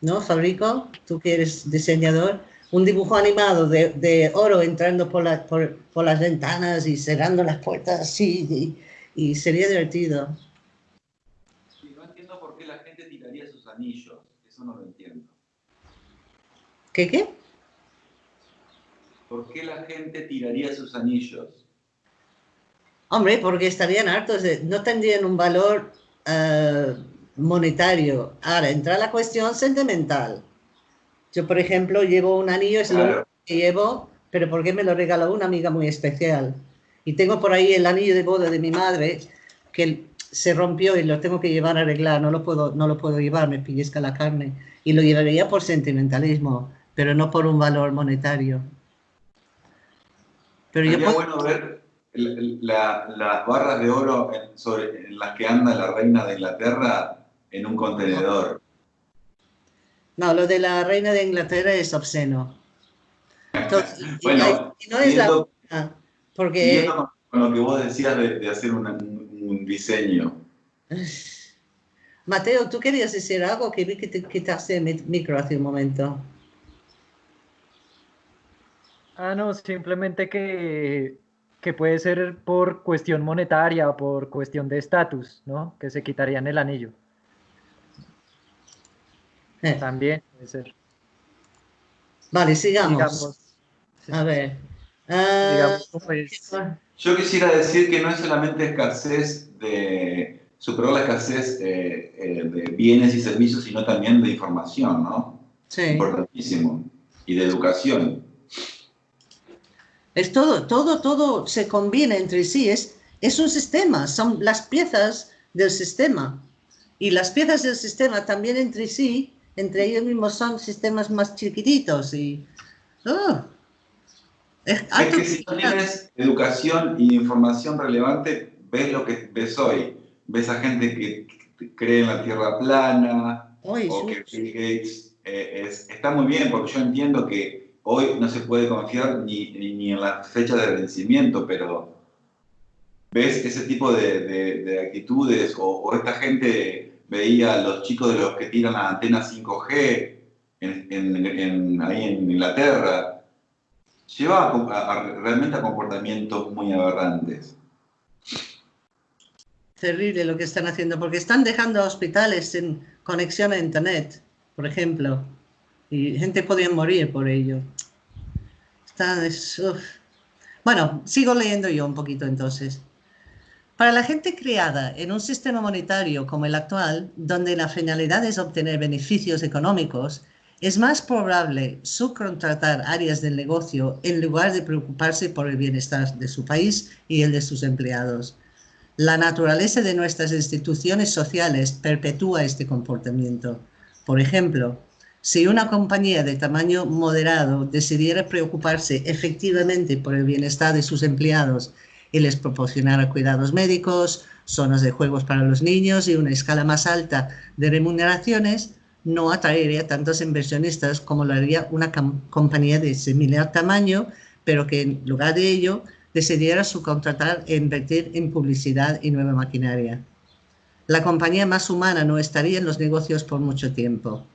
S1: ¿No, Fabrico? Tú que eres diseñador. Un dibujo animado de, oro entrando por, por, las ventanas y cerrando las puertas así. Y, sería divertido.
S5: no entiendo por qué la gente tiraría sus anillos. Eso no lo entiendo.
S1: ¿Qué qué?
S5: ¿Por qué la gente tiraría sus anillos?
S1: Hombre, porque estarían hartos, de, no tendrían un valor eh, monetario. Ahora, entra la cuestión sentimental. Yo, por ejemplo, llevo un anillo, es lo que llevo, pero ¿por qué me lo regaló una amiga muy especial? Y tengo por ahí el anillo de boda de mi madre, que se rompió y lo tengo que llevar a arreglar, no lo puedo, no lo puedo llevar, me pellizca la carne. Y lo llevaría por sentimentalismo, pero no por un valor monetario.
S5: Pero Sería bueno ver las barras de oro en, sobre, en las que anda la reina de Inglaterra en un contenedor.
S1: No, lo de la reina de Inglaterra es obsceno.
S5: bueno, y no es la... porque... con lo que vos decías de, hacer un, diseño.
S1: Mateo, ¿tú querías decir algo que vi que te quitaste el micro hace un momento?
S3: Ah, no, simplemente que, que puede ser por cuestión monetaria o por cuestión de estatus, ¿no? Que se quitarían el anillo. Eh. También puede ser.
S1: Vale, sigamos. A ver.
S5: Ah, pues, Yo quisiera decir que no es solamente escasez de, superar la escasez eh, eh, de bienes y servicios, sino también de información, ¿no?
S1: Sí.
S5: Importantísimo. Y de educación.
S1: Es todo, todo, todo se combina entre sí. Es, es un sistema, son las piezas del sistema. Y las piezas del sistema también entre sí, entre ellos mismos son sistemas más chiquititos. Y, oh,
S5: es, que si tienes educación y información relevante, ves lo que ves hoy. Ves a gente que cree en la Tierra plana o que Bill Gates eh, está muy bien porque yo entiendo que hoy no se puede confiar ni, ni, en la fecha de vencimiento, pero ves ese tipo de, de, actitudes o, esta gente veía a los chicos de los que tiran la antena 5G en, en, ahí en Inglaterra, lleva realmente a comportamientos muy aberrantes.
S1: Terrible lo que están haciendo, porque están dejando hospitales sin conexión a Internet, por ejemplo, y gente podría morir por ello. Está, bueno, sigo leyendo yo un poquito entonces. Para la gente criada en un sistema monetario como el actual, donde la finalidad es obtener beneficios económicos, es más probable subcontratar áreas del negocio en lugar de preocuparse por el bienestar de su país y el de sus empleados. La naturaleza de nuestras instituciones sociales perpetúa este comportamiento. Por ejemplo, si una compañía de tamaño moderado decidiera preocuparse efectivamente por el bienestar de sus empleados y les proporcionara cuidados médicos, zonas de juegos para los niños y una escala más alta de remuneraciones, no atraería tantos inversionistas como lo haría una compañía de similar tamaño, pero que en lugar de ello decidiera subcontratar e invertir en publicidad y nueva maquinaria. La compañía más humana no estaría en los negocios por mucho tiempo.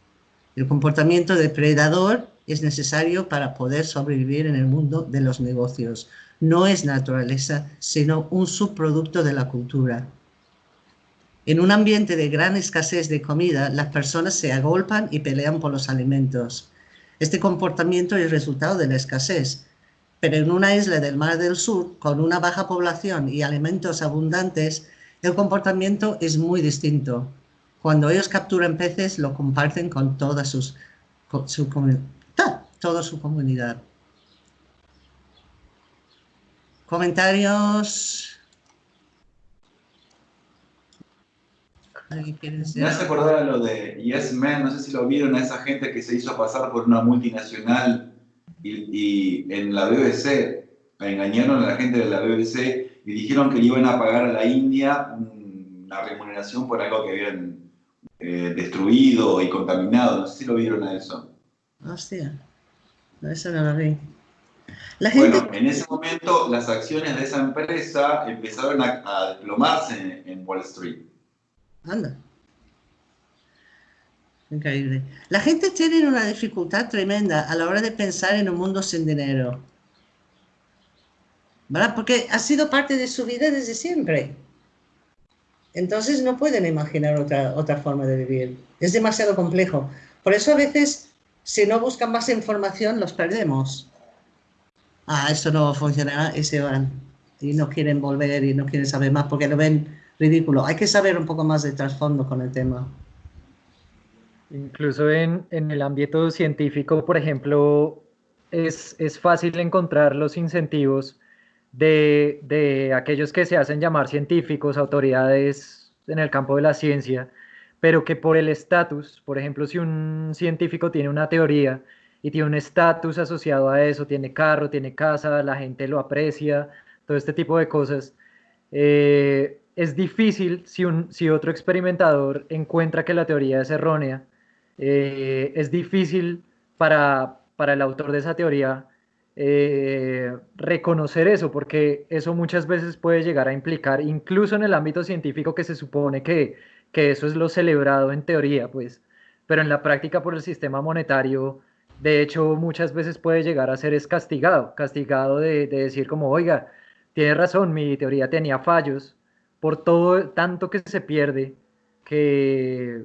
S1: El comportamiento depredador es necesario para poder sobrevivir en el mundo de los negocios. No es naturaleza, sino un subproducto de la cultura. En un ambiente de gran escasez de comida, las personas se agolpan y pelean por los alimentos. Este comportamiento es resultado de la escasez, pero en una isla del Mar del Sur, con una baja población y alimentos abundantes, el comportamiento es muy distinto. Cuando ellos capturan peces, lo comparten con toda, sus, su, toda su comunidad. Comentarios.
S5: Me hace acordar a lo de Yes Man, no sé si lo vieron, a esa gente que se hizo pasar por una multinacional y, en la BBC engañaron a la gente de la BBC y dijeron que le iban a pagar a la India una remuneración por algo que habían eh, destruido y contaminado. No sé si lo vieron a eso.
S1: Hostia, eso no lo vi.
S5: Bueno, en ese momento las acciones de esa empresa empezaron a, desplomarse en Wall Street.
S1: Anda. Increíble. La gente tiene una dificultad tremenda a la hora de pensar en un mundo sin dinero. ¿Verdad? Porque ha sido parte de su vida desde siempre. Entonces no pueden imaginar otra, otra forma de vivir. Es demasiado complejo. Por eso a veces, si no buscan más información, los perdemos. Ah, esto no funcionará y se van. Y no quieren volver y no quieren saber más porque lo ven ridículo. Hay que saber un poco más de trasfondo con el tema.
S3: Incluso en, el ámbito científico, por ejemplo, es, fácil encontrar los incentivos de, aquellos que se hacen llamar científicos, autoridades en el campo de la ciencia, pero que por el estatus, por ejemplo, si un científico tiene una teoría y tiene un estatus asociado a eso, tiene carro, tiene casa, la gente lo aprecia, todo este tipo de cosas, eh, es difícil si, un, si otro experimentador encuentra que la teoría es errónea, eh, es difícil para, para, el autor de esa teoría eh, reconocer eso, porque eso muchas veces puede llegar a implicar, incluso en el ámbito científico que se supone que, que eso es lo celebrado en teoría, pues, pero en la práctica por el sistema monetario, de hecho, muchas veces puede llegar a ser es castigado, castigado de, de decir como, oiga, tiene razón, mi teoría tenía fallos, por todo tanto que se pierde, que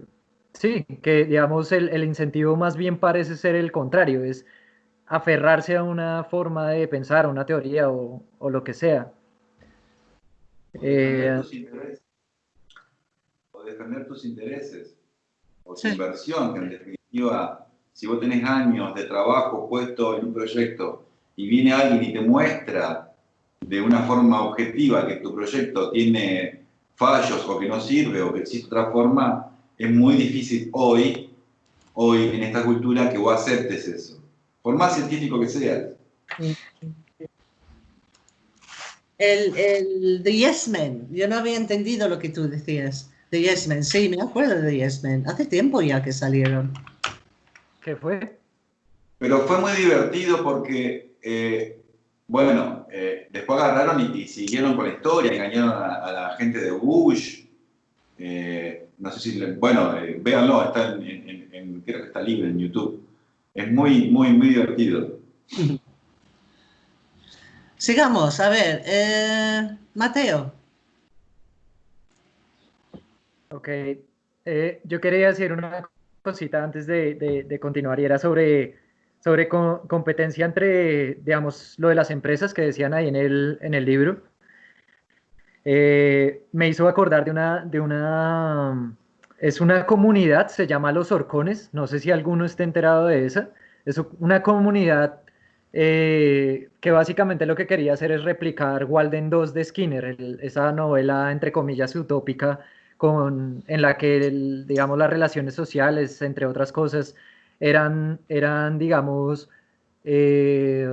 S3: sí, que digamos el, el, incentivo más bien parece ser el contrario, es aferrarse a una forma de pensar, a una teoría o, o lo que sea.
S5: Eh, o defender tus intereses. O tu inversión, que en definitiva, si vos tenés años de trabajo puesto en un proyecto y viene alguien y te muestra de una forma objetiva que tu proyecto tiene fallos o que no sirve o que existe otra forma, es muy difícil hoy, hoy en esta cultura que vos aceptes eso, por más científico que seas.
S1: El, el The Yes Men, yo no había entendido lo que tú decías. The Yes Men, sí, me acuerdo de The Yes Men. Hace tiempo ya que salieron.
S3: ¿Qué fue?
S5: Pero fue muy divertido porque, eh, bueno, eh, después agarraron y, siguieron con la historia, engañaron a, la gente de Bush. Eh, no sé si, bueno, véanlo, está en, creo que está libre en YouTube. Es muy, muy, muy divertido.
S1: Sigamos, a ver, Mateo.
S3: Ok, yo quería decir una cosita antes de, continuar y era sobre, sobre competencia entre, digamos, lo de las empresas que decían ahí en el, en el libro. Eh, me hizo acordar de una, de una, es una comunidad, se llama Los Orcones, no sé si alguno esté enterado de esa, es una comunidad eh, que básicamente lo que quería hacer es replicar Walden 2 de Skinner, esa novela entre comillas utópica con, en la que, digamos, las relaciones sociales, entre otras cosas, eran, eran digamos, eh,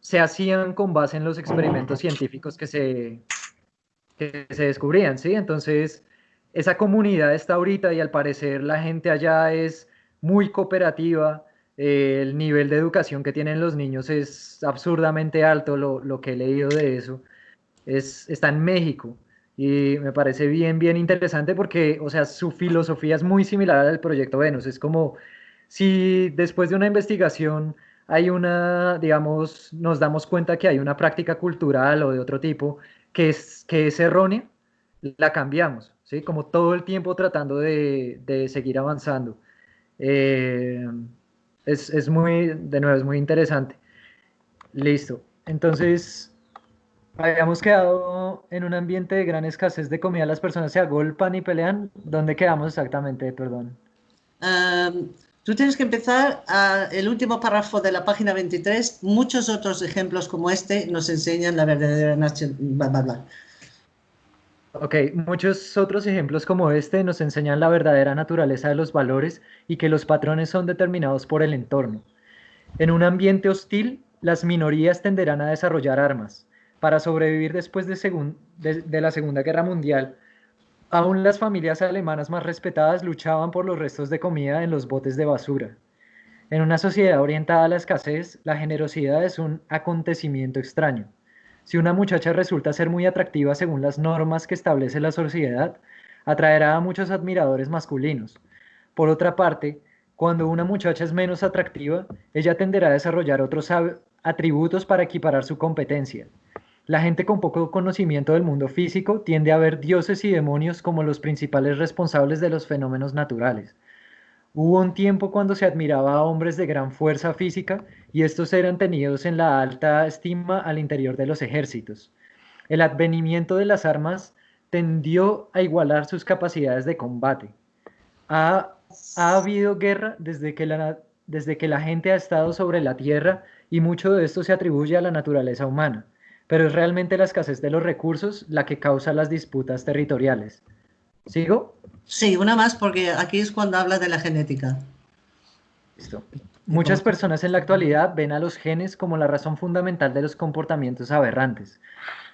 S3: se hacían con base en los experimentos científicos que se, que se descubrían, ¿sí? Entonces, esa comunidad está ahorita y al parecer la gente allá es muy cooperativa, eh, el nivel de educación que tienen los niños es absurdamente alto, lo, lo que he leído de eso, es, está en México y me parece bien, bien interesante porque, o sea, su filosofía es muy similar al proyecto Venus. Es como si después de una investigación hay una, digamos, nos damos cuenta que hay una práctica cultural o de otro tipo que es, que es errónea, la cambiamos, ¿sí? Como todo el tiempo tratando de, de seguir avanzando. Eh, es, es muy, de nuevo, es muy interesante. Listo. Entonces, habíamos quedado en un ambiente de gran escasez de comida, las personas se agolpan y pelean. ¿Dónde quedamos exactamente? Perdón.
S1: tú tienes que empezar a, el último párrafo de la página 23. Muchos otros ejemplos como este nos enseñan la verdadera naturaleza.
S3: Ok, muchos otros ejemplos como este nos enseñan la verdadera naturaleza de los valores y que los patrones son determinados por el entorno. En un ambiente hostil, las minorías tenderán a desarrollar armas, para sobrevivir después de, la Segunda Guerra Mundial, aún las familias alemanas más respetadas luchaban por los restos de comida en los botes de basura. En una sociedad orientada a la escasez, la generosidad es un acontecimiento extraño. Si una muchacha resulta ser muy atractiva según las normas que establece la sociedad, atraerá a muchos admiradores masculinos. Por otra parte, cuando una muchacha es menos atractiva, ella tenderá a desarrollar otros atributos para equiparar su competencia. La gente con poco conocimiento del mundo físico tiende a ver dioses y demonios como los principales responsables de los fenómenos naturales. Hubo un tiempo cuando se admiraba a hombres de gran fuerza física y estos eran tenidos en la alta estima al interior de los ejércitos. El advenimiento de las armas tendió a igualar sus capacidades de combate. Ha, ha habido guerra desde que, la, desde que la gente ha estado sobre la tierra y mucho de esto se atribuye a la naturaleza humana pero es realmente la escasez de los recursos la que causa las disputas territoriales. ¿Sigo?
S1: Sí, una más porque aquí es cuando habla de la genética.
S3: Listo. Muchas personas en la actualidad ven a los genes como la razón fundamental de los comportamientos aberrantes,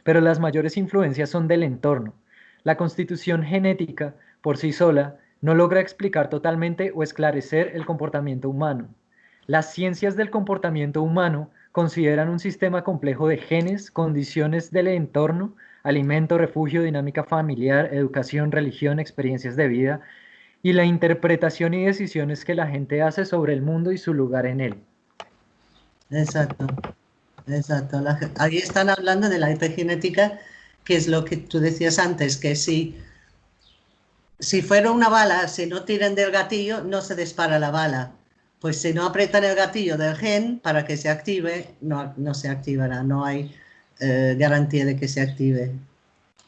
S3: pero las mayores influencias son del entorno. La constitución genética, por sí sola, no logra explicar totalmente o esclarecer el comportamiento humano. Las ciencias del comportamiento humano consideran un sistema complejo de genes, condiciones del entorno, alimento, refugio, dinámica familiar, educación, religión, experiencias de vida y la interpretación y decisiones que la gente hace sobre el mundo y su lugar en él.
S1: Exacto, exacto. ahí están hablando de la epigenética, que es lo que tú decías antes, que si, si fuera una bala, si no tiran del gatillo, no se dispara la bala pues si no apretan el gatillo del gen para que se active, no, no se activará, no hay eh, garantía de que se active.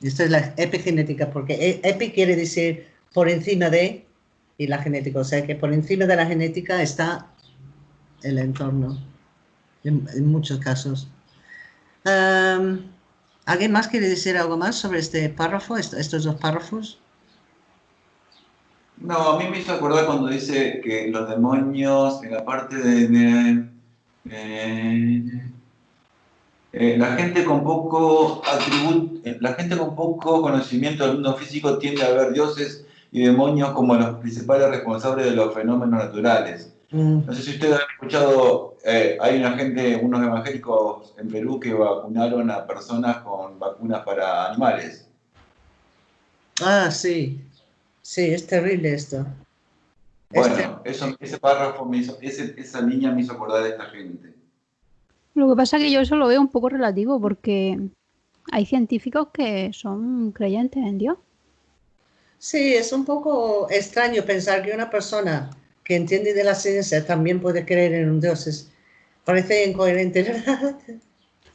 S1: Esto es la epigenética, porque e, epi quiere decir por encima de, y la genética, o sea que por encima de la genética está el entorno, en, muchos casos. ¿Alguien más quiere decir algo más sobre este párrafo, estos dos párrafos?
S5: No, a mí me hizo acordar cuando dice que los demonios, en la parte de... Eh, eh, la gente con poco atributo, la gente con poco conocimiento del mundo físico tiende a ver dioses y demonios como los principales responsables de los fenómenos naturales. Mm. No sé si ustedes han escuchado, hay una gente, unos evangélicos en Perú que vacunaron a personas con vacunas para animales.
S1: Ah, sí. Sí, es terrible esto.
S5: Bueno, eso, ese párrafo, me hizo, esa niña me hizo acordar de esta gente.
S6: Lo que pasa es que yo eso lo veo un poco relativo porque hay científicos que son creyentes en Dios.
S1: Sí, es un poco extraño pensar que una persona que entiende de la ciencia también puede creer en un Dios. parece incoherente, ¿verdad?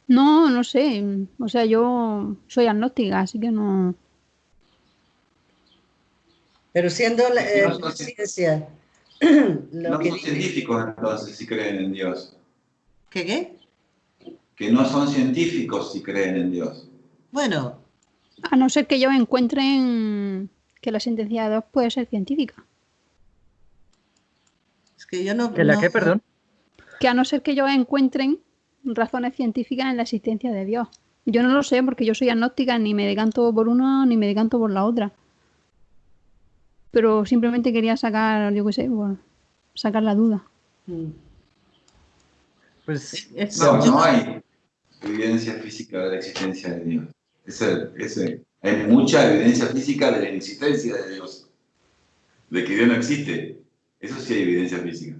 S6: No, no sé. O sea, yo soy agnóstica, así que no.
S1: Pero siendo la, eh, ciencia...
S5: no son científicos entonces si creen en Dios.
S1: ¿Qué qué?
S5: Que no son científicos si creen en Dios.
S1: Bueno.
S6: A no ser que ellos encuentren que la sentencia de Dios puede ser científica.
S1: Es que yo no...
S3: ¿Que la qué, perdón?
S6: Que a no ser que ellos encuentren razones científicas en la existencia de Dios. Yo no lo sé porque yo soy agnóstica, ni me decanto por una ni me decanto por la otra pero simplemente quería sacar, yo qué sé, bueno, sacar la duda. Mm.
S5: Pues no, no hay evidencia física de la existencia de Dios. Hay mucha evidencia física de la inexistencia de Dios, de que Dios no existe. Eso sí hay evidencia física.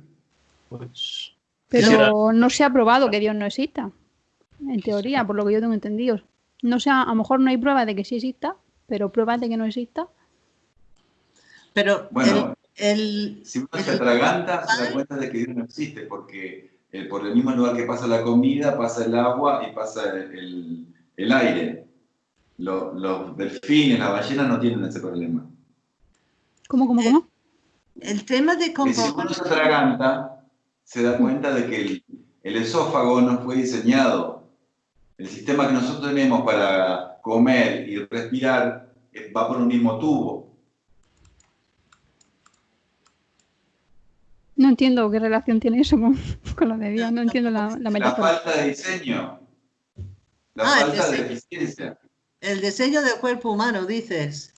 S6: Pues, pero no se ha probado que Dios no exista, en teoría, por lo que yo tengo entendido. No sé, a lo mejor no hay pruebas de que sí exista, pero pruebas de que no exista,
S1: pero
S5: bueno, el, si uno se atraganta, se da cuenta de que Dios no existe, porque por el mismo lugar que pasa la comida, pasa el agua y pasa el, aire. Los, delfines, las ballenas no tienen ese problema.
S6: ¿Cómo, cómo, cómo?
S1: El tema de
S5: cómo... Si uno se atraganta, se da cuenta de que el, el esófago no fue diseñado. El sistema que nosotros tenemos para comer y respirar eh, va por un mismo tubo.
S6: No entiendo qué relación tiene eso con, lo de Dios, no entiendo la, la metáfora.
S5: La falta de diseño, la ah, falta de eficiencia.
S1: El diseño del cuerpo humano, dices.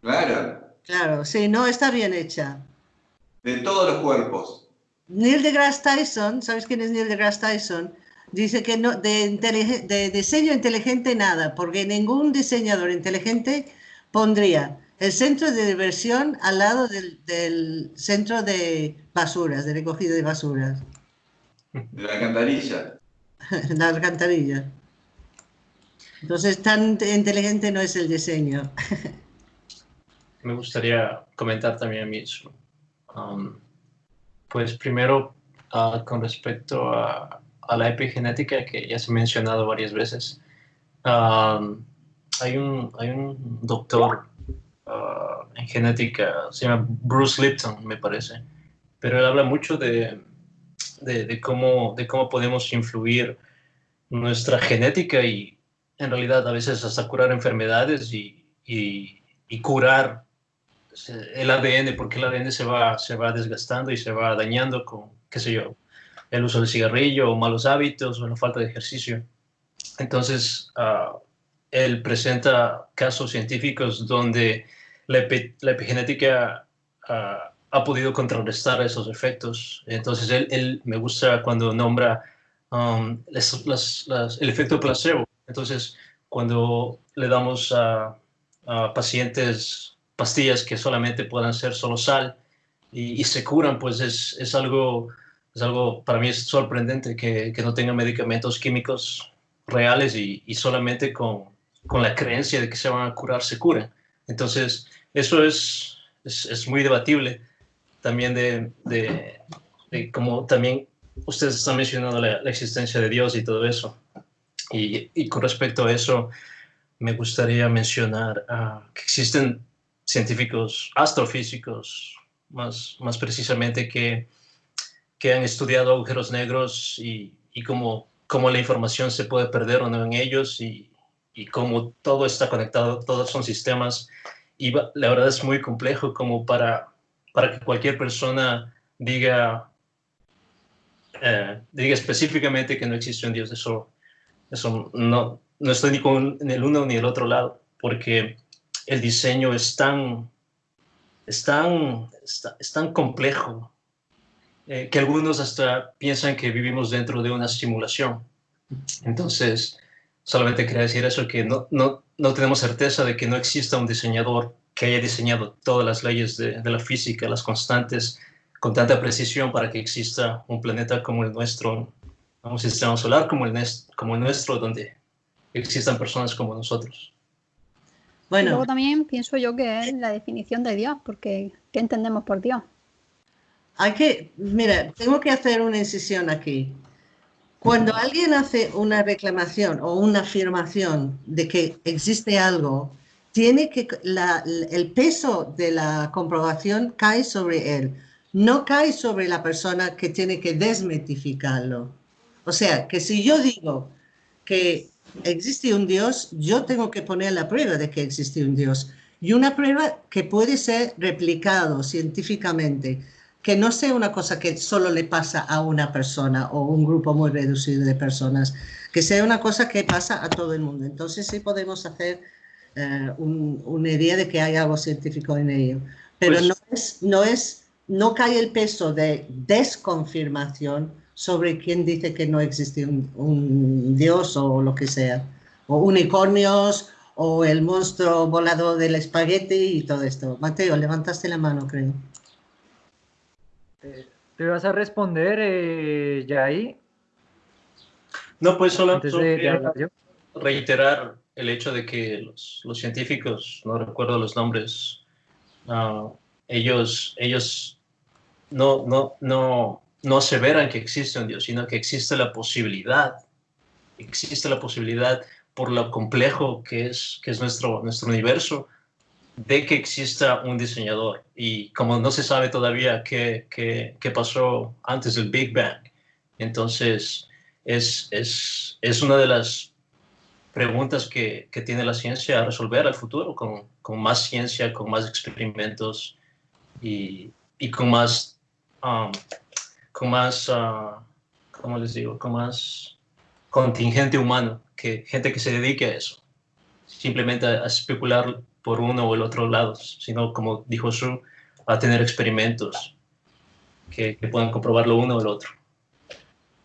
S5: Claro.
S1: Claro, sí, no está bien hecha.
S5: De todos los cuerpos.
S1: Neil deGrasse Tyson, ¿sabes quién es Neil deGrasse Tyson? Dice que no, de, de diseño inteligente nada, porque ningún diseñador inteligente pondría el centro de diversión al lado del, centro de basuras, de recogido de basuras.
S5: De la alcantarilla.
S1: la alcantarilla. Entonces, tan inteligente no es el diseño.
S2: Me gustaría comentar también a mí eso. Um, pues primero, uh, con respecto a, la epigenética, que ya se ha mencionado varias veces, um, hay, un, hay un doctor Ah, en genética, se llama Bruce Lipton, me parece, pero él habla mucho de, de, cómo, de cómo podemos influir nuestra genética y en realidad a veces hasta curar enfermedades y, y, curar el ADN, porque el ADN se va, se va desgastando y se va dañando con, qué sé yo, el uso del cigarrillo o malos hábitos o la falta de ejercicio. Entonces, uh, él presenta casos científicos donde la, epigenética ah, ha podido contrarrestar esos efectos. Entonces, él, me gusta cuando nombra um, el efecto placebo. Entonces, cuando le damos a, pacientes pastillas que solamente puedan ser solo sal y, se curan, pues es, es, algo, es algo, para mí es sorprendente que, que no tengan medicamentos químicos reales y, solamente con, con la creencia de que se van a curar, se curan. Entonces, eso es, es, muy debatible también de, de, como también ustedes están mencionando la, existencia de Dios y todo eso. Y, y, con respecto a eso, me gustaría mencionar ah, que existen científicos astrofísicos, más, más precisamente, que, que han estudiado agujeros negros y, y cómo, cómo, la información se puede perder o no en ellos y, y cómo todo está conectado, todos son sistemas. Y la verdad es muy complejo como para, para que cualquier persona diga, eh, diga específicamente que no existe un Dios. Eso, eso no, no estoy ni con el uno ni el otro lado, porque el diseño es tan, es tan, es tan complejo eh, que algunos hasta piensan que vivimos dentro de una simulación. Entonces, solamente quería decir eso, que no, no, no tenemos certeza de que no exista un diseñador que haya diseñado todas las leyes de, la física, las constantes, con tanta precisión para que exista un planeta como el nuestro, un sistema solar como el, como el nuestro, donde existan personas como nosotros.
S6: Bueno. luego también pienso yo que es la definición de Dios, porque ¿qué entendemos por Dios?
S1: Hay que, mira, tengo que hacer una incisión aquí. Cuando alguien hace una reclamación o una afirmación de que existe algo, tiene que el peso de la comprobación cae sobre él, no cae sobre la persona que tiene que desmitificarlo. O sea, que si yo digo que existe un Dios, yo tengo que poner la prueba de que existe un Dios. Y una prueba que puede ser replicado científicamente que no sea una cosa que solo le pasa a una persona o un grupo muy reducido de personas, que sea una cosa que pasa a todo el mundo. Entonces sí podemos hacer eh, una idea de que hay algo científico en ello. Pero pues no, es, no, es, no cae el peso de desconfirmación sobre quien dice que no existe un, un dios o lo que sea, o unicornios o el monstruo volado del espagueti y todo esto. Mateo, levantaste la mano, creo.
S3: ¿Te vas a responder eh, ya ahí?
S2: No, pues solo, reiterar el hecho de que los, los, científicos, no recuerdo los nombres, uh, ellos, ellos no, no, no, no aseveran que existe un Dios, sino que existe la posibilidad, existe la posibilidad por lo complejo que es, que es nuestro, nuestro universo, de que exista un diseñador. Y como no se sabe todavía qué, qué, qué pasó antes del Big Bang, entonces es, es, es una de las preguntas que, que, tiene la ciencia a resolver al futuro con, con más ciencia, con más experimentos y, y con más, um, con más uh, ¿cómo les digo? Con más contingente humano, que gente que se dedique a eso, simplemente a especular por uno o el otro lado, sino como dijo Su, a tener experimentos que, que puedan comprobar lo uno o el otro.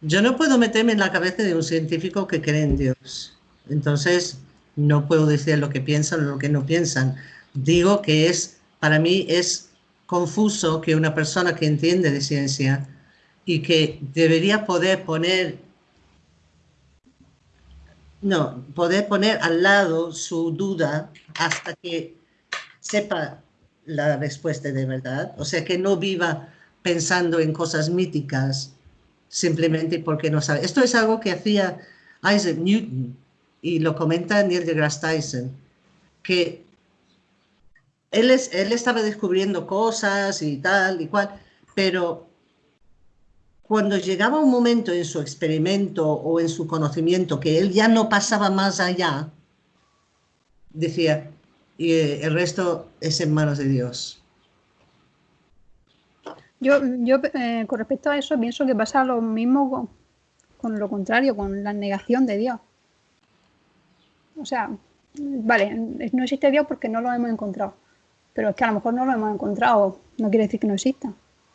S1: Yo no puedo meterme en la cabeza de un científico que cree en Dios. Entonces, no puedo decir lo que piensan o lo que no piensan. Digo que es, para mí es confuso que una persona que entiende de ciencia y que debería poder poner no, poder poner al lado su duda hasta que sepa la respuesta de verdad. O sea, que no viva pensando en cosas míticas simplemente porque no sabe. Esto es algo que hacía Isaac Newton y lo comenta Neil deGrasse Tyson, que él, es, él estaba descubriendo cosas y tal y cual, pero cuando llegaba un momento en su experimento o en su conocimiento que él ya no pasaba más allá, decía, y eh, el resto es en manos de Dios.
S6: Yo, yo eh, con respecto a eso, pienso que pasa lo mismo con, lo contrario, con la negación de Dios. O sea, vale, no existe Dios porque no lo hemos encontrado, pero es que a lo mejor no lo hemos encontrado, no quiere decir que no exista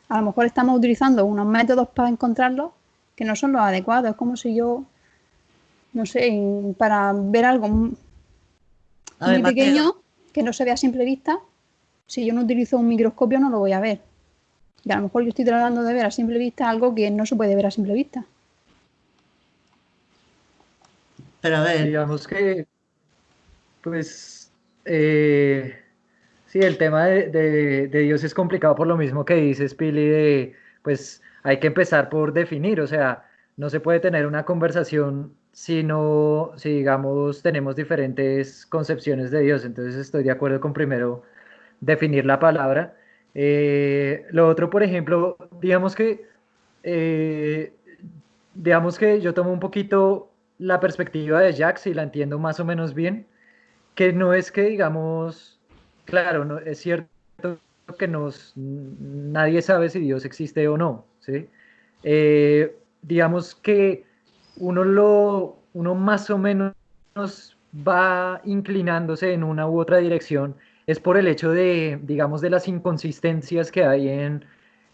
S6: a lo mejor estamos utilizando unos métodos para encontrarlos que no son los adecuados. Es como si yo, no sé, para ver algo muy pequeño que no se vea a simple vista, si yo no utilizo un microscopio no lo voy a ver. Y a lo mejor yo estoy tratando de ver a simple vista algo que no se puede ver a simple vista.
S3: Pero a ver. Digamos que, pues, eh, Sí, el tema de, Dios es complicado por lo mismo que dices, Pili, de pues hay que empezar por definir, o sea, no se puede tener una conversación si no, si digamos tenemos diferentes concepciones de Dios, entonces estoy de acuerdo con primero definir la palabra. Eh, lo otro, por ejemplo, digamos que, eh, digamos que yo tomo un poquito la perspectiva de Jax y la entiendo más o menos bien, que no es que digamos, claro, no, es cierto que nos, nadie sabe si Dios existe o no, ¿sí? Eh, digamos que uno, lo, uno más o menos va inclinándose en una u otra dirección es por el hecho de, digamos, de las inconsistencias que hay en,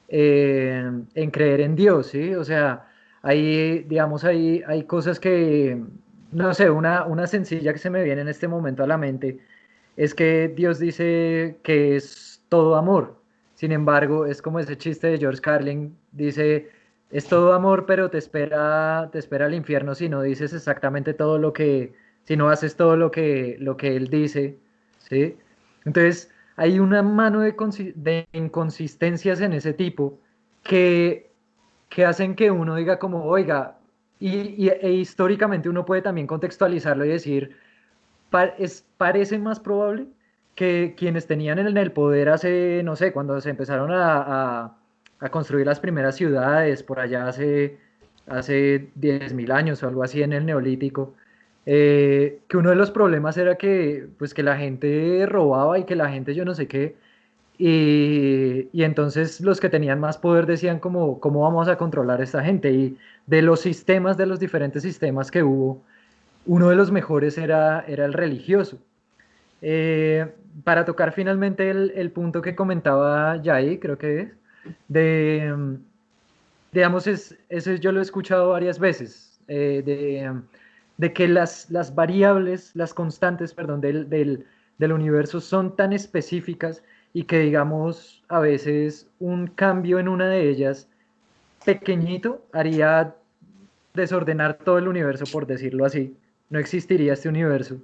S3: en creer en Dios, ¿sí? O sea, hay, digamos, hay, hay cosas que, no sé, una, una sencilla que se me viene en este momento a la mente es que Dios dice que es todo amor. Sin embargo, es como ese chiste de George Carlin, dice, es todo amor, pero te espera, te espera el infierno si no dices exactamente todo lo que, si no haces todo lo que, lo que él dice, ¿sí? Entonces, hay una mano de, de inconsistencias en ese tipo que, que hacen que uno diga como, oiga, y, e históricamente uno puede también contextualizarlo y decir, es, parece más probable que quienes tenían en el poder hace, no sé, cuando se empezaron a a construir las primeras ciudades por allá hace, hace 10.000 años o algo así en el neolítico, eh, que uno de los problemas era que, pues, que la gente robaba y que la gente yo no sé qué, y, y, entonces los que tenían más poder decían como, ¿cómo vamos a controlar a esta gente? Y de los sistemas, de los diferentes sistemas que hubo, uno de los mejores era, era el religioso. Eh, para tocar finalmente el, el, punto que comentaba Jai, creo que es, digamos, es, eso yo lo he escuchado varias veces, eh, de, de, que las, las variables, las constantes, perdón, del, del, del universo son tan específicas y que, digamos, a veces un cambio en una de ellas pequeñito haría desordenar todo el universo, por decirlo así. No existiría este universo.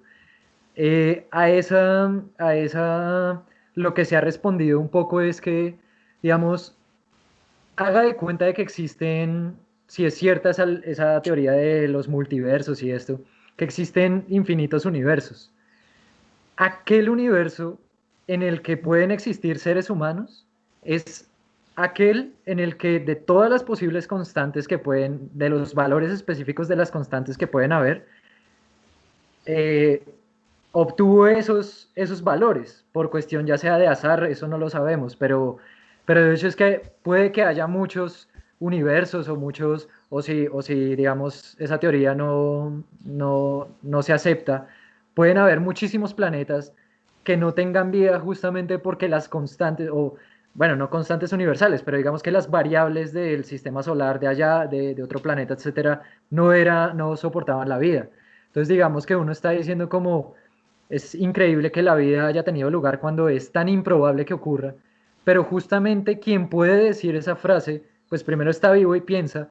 S3: Eh, a, esa, a esa, lo que se ha respondido un poco es que digamos, haga de cuenta de que existen, si es cierta esa, esa teoría de los multiversos y esto, que existen infinitos universos. Aquel universo en el que pueden existir seres humanos es aquel en el que de todas las posibles constantes que pueden, de los valores específicos de las constantes que pueden haber, eh, obtuvo esos, esos valores por cuestión ya sea de azar, eso no lo sabemos, pero pero de hecho es que puede que haya muchos universos o muchos, o si, o si digamos esa teoría no, no, no se acepta, pueden haber muchísimos planetas que no tengan vida justamente porque las constantes, o bueno, no constantes universales, pero digamos que las variables del sistema solar de allá, de, de, otro planeta, etcétera, no, era, no soportaban la vida. Entonces, digamos que uno está diciendo como es increíble que la vida haya tenido lugar cuando es tan improbable que ocurra pero justamente quien puede decir esa frase, pues primero está vivo y piensa,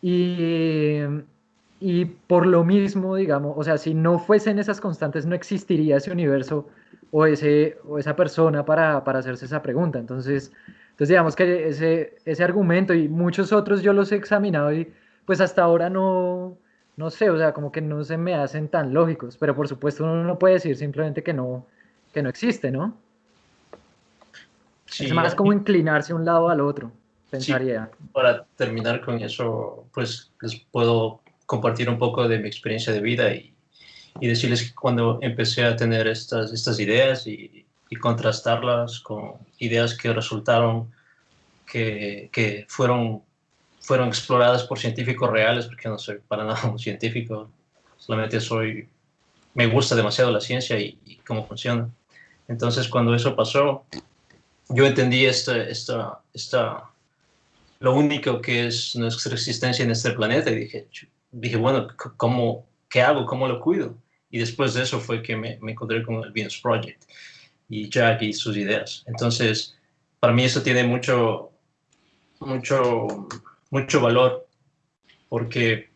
S3: y, y por lo mismo, digamos, o sea, si no fuesen esas constantes, no existiría ese universo o, ese, o esa persona para, para hacerse esa pregunta. Entonces, entonces digamos que ese, ese argumento y muchos otros yo los he examinado y pues hasta ahora no, no sé, o sea, como que no se me hacen tan lógicos, pero por supuesto uno no puede decir simplemente que no, que no existe, ¿no? es más como inclinarse un lado al otro, pensaría.
S2: para terminar con eso, pues les puedo compartir un poco de mi experiencia de vida y, y decirles que cuando empecé a tener estas, estas ideas y, y contrastarlas con ideas que resultaron que, que, fueron, fueron exploradas por científicos reales, porque no soy para nada un científico, solamente soy, me gusta demasiado la ciencia y, y cómo funciona. Entonces, cuando eso pasó, yo entendí esta, esta, esta, lo único que es nuestra existencia en este planeta y dije, dije bueno, ¿cómo, ¿qué hago? ¿Cómo lo cuido? Y después de eso fue que me, me encontré con el Venus Project y Jack y sus ideas. Entonces, para mí eso tiene mucho, mucho, mucho valor porque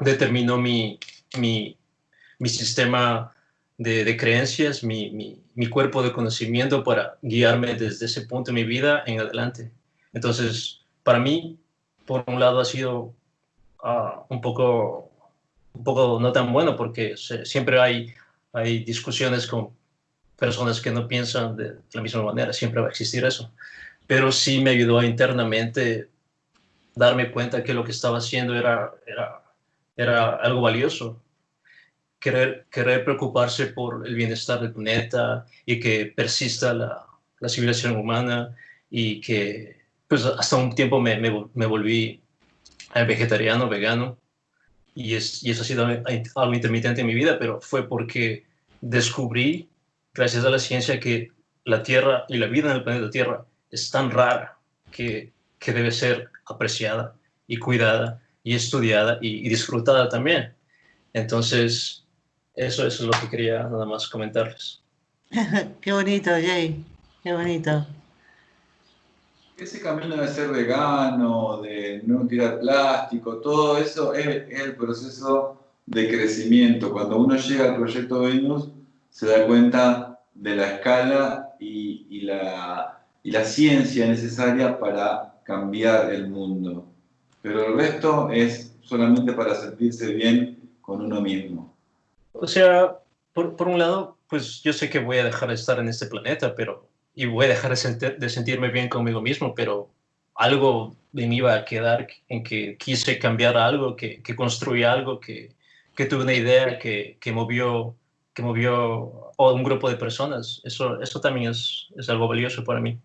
S2: determinó mi, mi, mi sistema de, creencias, mi, mi, cuerpo de conocimiento para guiarme desde ese punto de mi vida en adelante. Entonces, para mí, por un lado ha sido ah, un, poco, un poco no tan bueno porque siempre hay, hay discusiones con personas que no piensan de la misma manera, siempre va a existir eso. Pero sí me ayudó internamente darme cuenta que lo que estaba haciendo era, era, era algo valioso. Querer, querer preocuparse por el bienestar del planeta y que persista la, la civilización humana y que pues hasta un tiempo me, me, me volví vegetariano, vegano y, es, y eso ha sido algo intermitente en mi vida, pero fue porque descubrí, gracias a la ciencia, que la Tierra y la vida en el planeta Tierra es tan rara que, que debe ser apreciada y cuidada y estudiada y, disfrutada también. Entonces, eso, eso, es lo que quería nada más comentarles.
S1: Qué bonito, Jay. Qué bonito.
S5: Ese camino de ser vegano, de no tirar plástico, todo eso es, el proceso de crecimiento. Cuando uno llega al proyecto Venus, se da cuenta de la escala y, la, y la ciencia necesaria para cambiar el mundo. Pero el resto es solamente para sentirse bien con uno mismo.
S2: O sea, por, por un lado, pues yo sé que voy a dejar de estar en este planeta, pero y voy a dejar de, sentirme bien conmigo mismo, pero algo de mí va a quedar en que quise cambiar algo, que, que construí algo, que, que tuve una idea que, que, movió que movió a un grupo de personas. Eso, eso también es, es algo valioso para mí.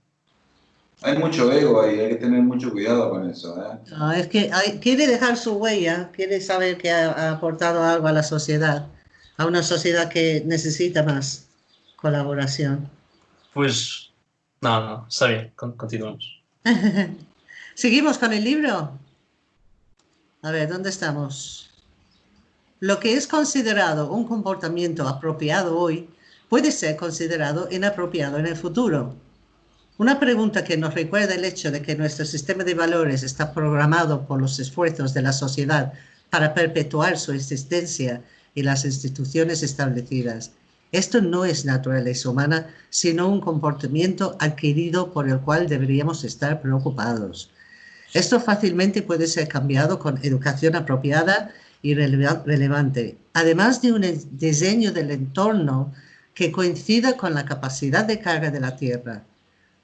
S5: Hay mucho ego ahí, hay que tener mucho cuidado con eso. ¿eh?
S1: No, es que quiere dejar su huella, quiere saber que ha, aportado algo a la sociedad, a una sociedad que necesita más colaboración.
S2: Pues, no, no, está bien, continuamos.
S1: ¿Seguimos con el libro? A ver, ¿dónde estamos? Lo que es considerado un comportamiento apropiado hoy puede ser considerado inapropiado en el futuro. Una pregunta que nos recuerda el hecho de que nuestro sistema de valores está programado por los esfuerzos de la sociedad para perpetuar su existencia y las instituciones establecidas esto no es naturaleza humana, sino un comportamiento adquirido por el cual deberíamos estar preocupados. Esto fácilmente puede ser cambiado con educación apropiada y relevante, además de un diseño del entorno que coincida con la capacidad de carga de la Tierra.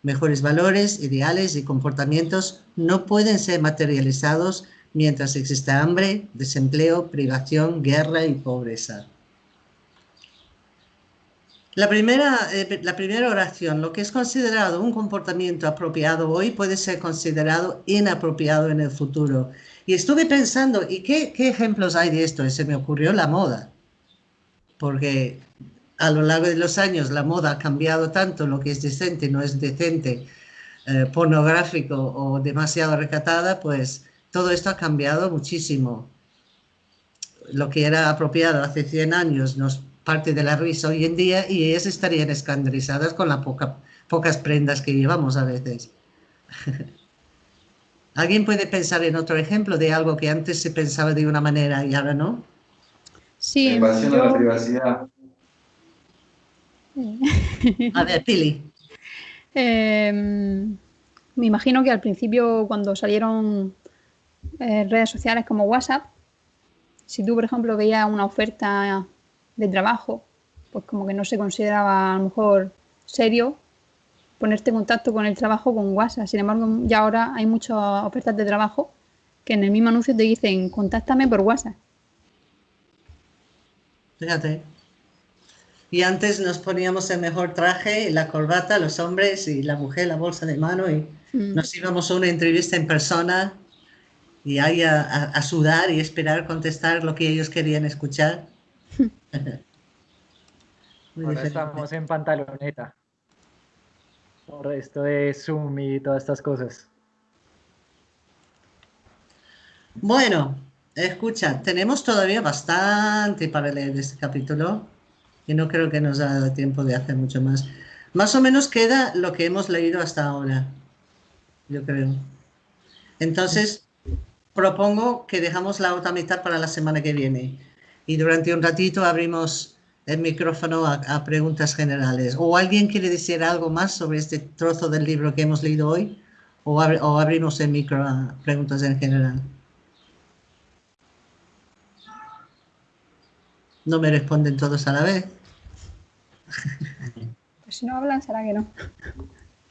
S1: Mejores valores, ideales y comportamientos no pueden ser materializados mientras exista hambre, desempleo, privación, guerra y pobreza. La primera, eh, la primera oración, lo que es considerado un comportamiento apropiado hoy puede ser considerado inapropiado en el futuro. Y estuve pensando, ¿y qué, ejemplos hay de esto? Se me ocurrió la moda, porque a lo largo de los años la moda ha cambiado tanto, lo que es decente no es decente, eh, pornográfico o demasiado recatada, pues todo esto ha cambiado muchísimo. Lo que era apropiado hace 100 años nos parte de la risa hoy en día y ellas estarían escandalizadas con las poca, pocas prendas que llevamos a veces. ¿Alguien puede pensar en otro ejemplo de algo que antes se pensaba de una manera y ahora no?
S6: Sí.
S5: Invasión a la privacidad.
S1: A ver, Pili.
S6: Em, me imagino que al principio cuando salieron eh, redes sociales como WhatsApp, si tú, por ejemplo, veías una oferta de trabajo, pues como que no se consideraba a lo mejor serio ponerte en contacto con el trabajo con WhatsApp. Sin embargo, ya ahora hay muchas ofertas de trabajo que en el mismo anuncio te dicen, contáctame por WhatsApp.
S1: Fíjate. Y antes nos poníamos el mejor traje, la corbata, los hombres y la mujer, la bolsa de mano y mm. nos íbamos a una entrevista en persona y ahí a sudar y esperar contestar lo que ellos querían escuchar.
S3: Ahora estamos en pantaloneta. Por esto de Zoom y todas estas cosas.
S1: Bueno, escucha, tenemos todavía bastante para leer este capítulo y no creo que nos haya dado tiempo de hacer mucho más. Más o menos queda lo que hemos leído hasta ahora, yo creo. Entonces, propongo que dejamos la otra mitad para la semana que viene y durante un ratito abrimos el micrófono a, preguntas generales. ¿O alguien quiere decir algo más sobre este trozo del libro que hemos leído hoy? ¿O, abrimos el micro a preguntas en general? No me responden todos a la vez.
S6: si no hablan, será que no.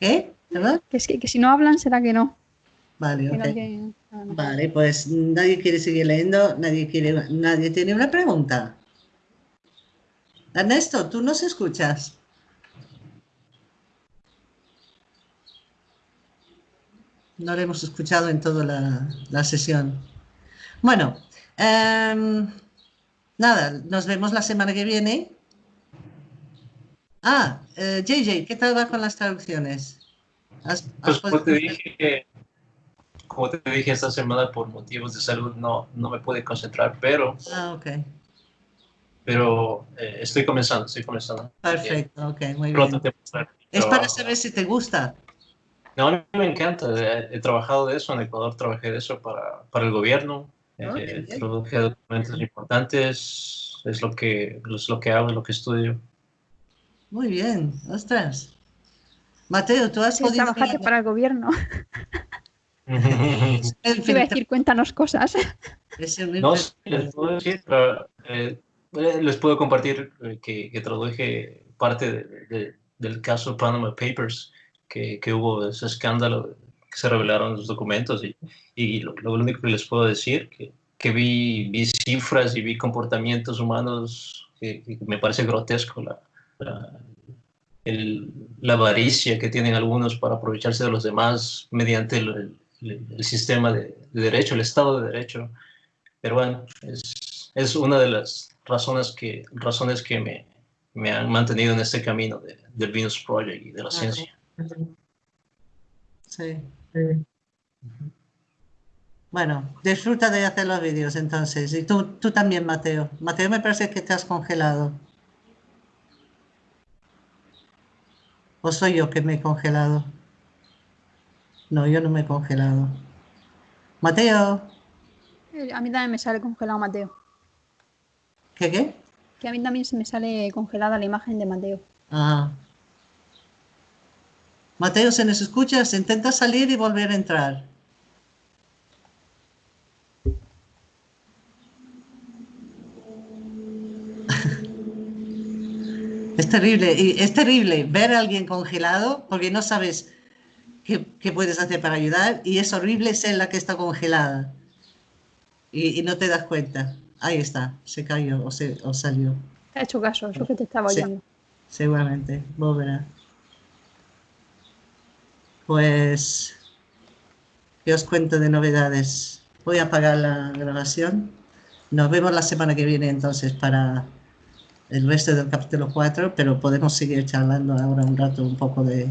S1: ¿Qué? ¿Verdad?
S6: Que, que, si no hablan, será que no.
S1: Vale, ok. Vale, pues nadie quiere seguir leyendo, nadie, quiere, nadie tiene una pregunta. Ernesto, ¿tú nos escuchas? No lo hemos escuchado en toda la, sesión. Bueno, em, nada, nos vemos la semana que viene. Ah, JJ, eh, ¿qué tal va con las traducciones?
S2: pues como te dije, como te dije esta semana por motivos de salud no, no me pude concentrar, pero...
S1: Ah, ok.
S2: Pero eh, estoy comenzando, estoy comenzando.
S1: Perfecto, ok, muy bien. es para saber si te gusta.
S2: No, a me encanta. He, trabajado de eso, en Ecuador trabajé de eso para, para el gobierno. Oh, eh, traduje documentos importantes, es lo que, es lo que hago, es lo que estudio.
S1: Muy bien, ostras. Mateo, tú has
S6: podido... Trabajaste para el gobierno. Te iba a decir, cuéntanos cosas.
S2: No, les puedo decir, eh, les puedo compartir eh, que, que traduje parte del caso Panama Papers, que, que, hubo ese escándalo, que se revelaron los documentos y, y lo, único que les puedo decir, que, que vi, vi cifras y vi comportamientos humanos que, me parece grotesco la, la avaricia que tienen algunos para aprovecharse de los demás mediante el, el, sistema de, derecho, el Estado de Derecho. Pero bueno, es, es, una de las razones que, razones que me, me han mantenido en este camino de, del Venus Project y de la ciencia.
S1: Sí. Bueno, disfruta de hacer los vídeos entonces. Y tú, tú también, Mateo. Mateo, me parece que te has congelado. ¿O soy yo que me he congelado? No, yo no me he congelado. Mateo.
S6: Eh, a mí también me sale congelado Mateo.
S1: ¿Qué qué?
S6: Que a mí también se me sale congelada la imagen de Mateo.
S1: Ah. Mateo, ¿se nos escucha? Se intenta salir y volver a entrar. Es terrible, y es terrible ver a alguien congelado porque no sabes qué, puedes hacer para ayudar y es horrible ser la que está congelada y, no te das cuenta. Ahí está, se cayó o, se, o salió.
S6: Te ha hecho caso, lo que te estaba oyendo.
S1: seguramente, volverá. Pues, ¿qué os cuento de novedades? Voy a apagar la grabación. Nos vemos la semana que viene entonces para el resto del capítulo 4, pero podemos seguir charlando ahora un rato un poco de.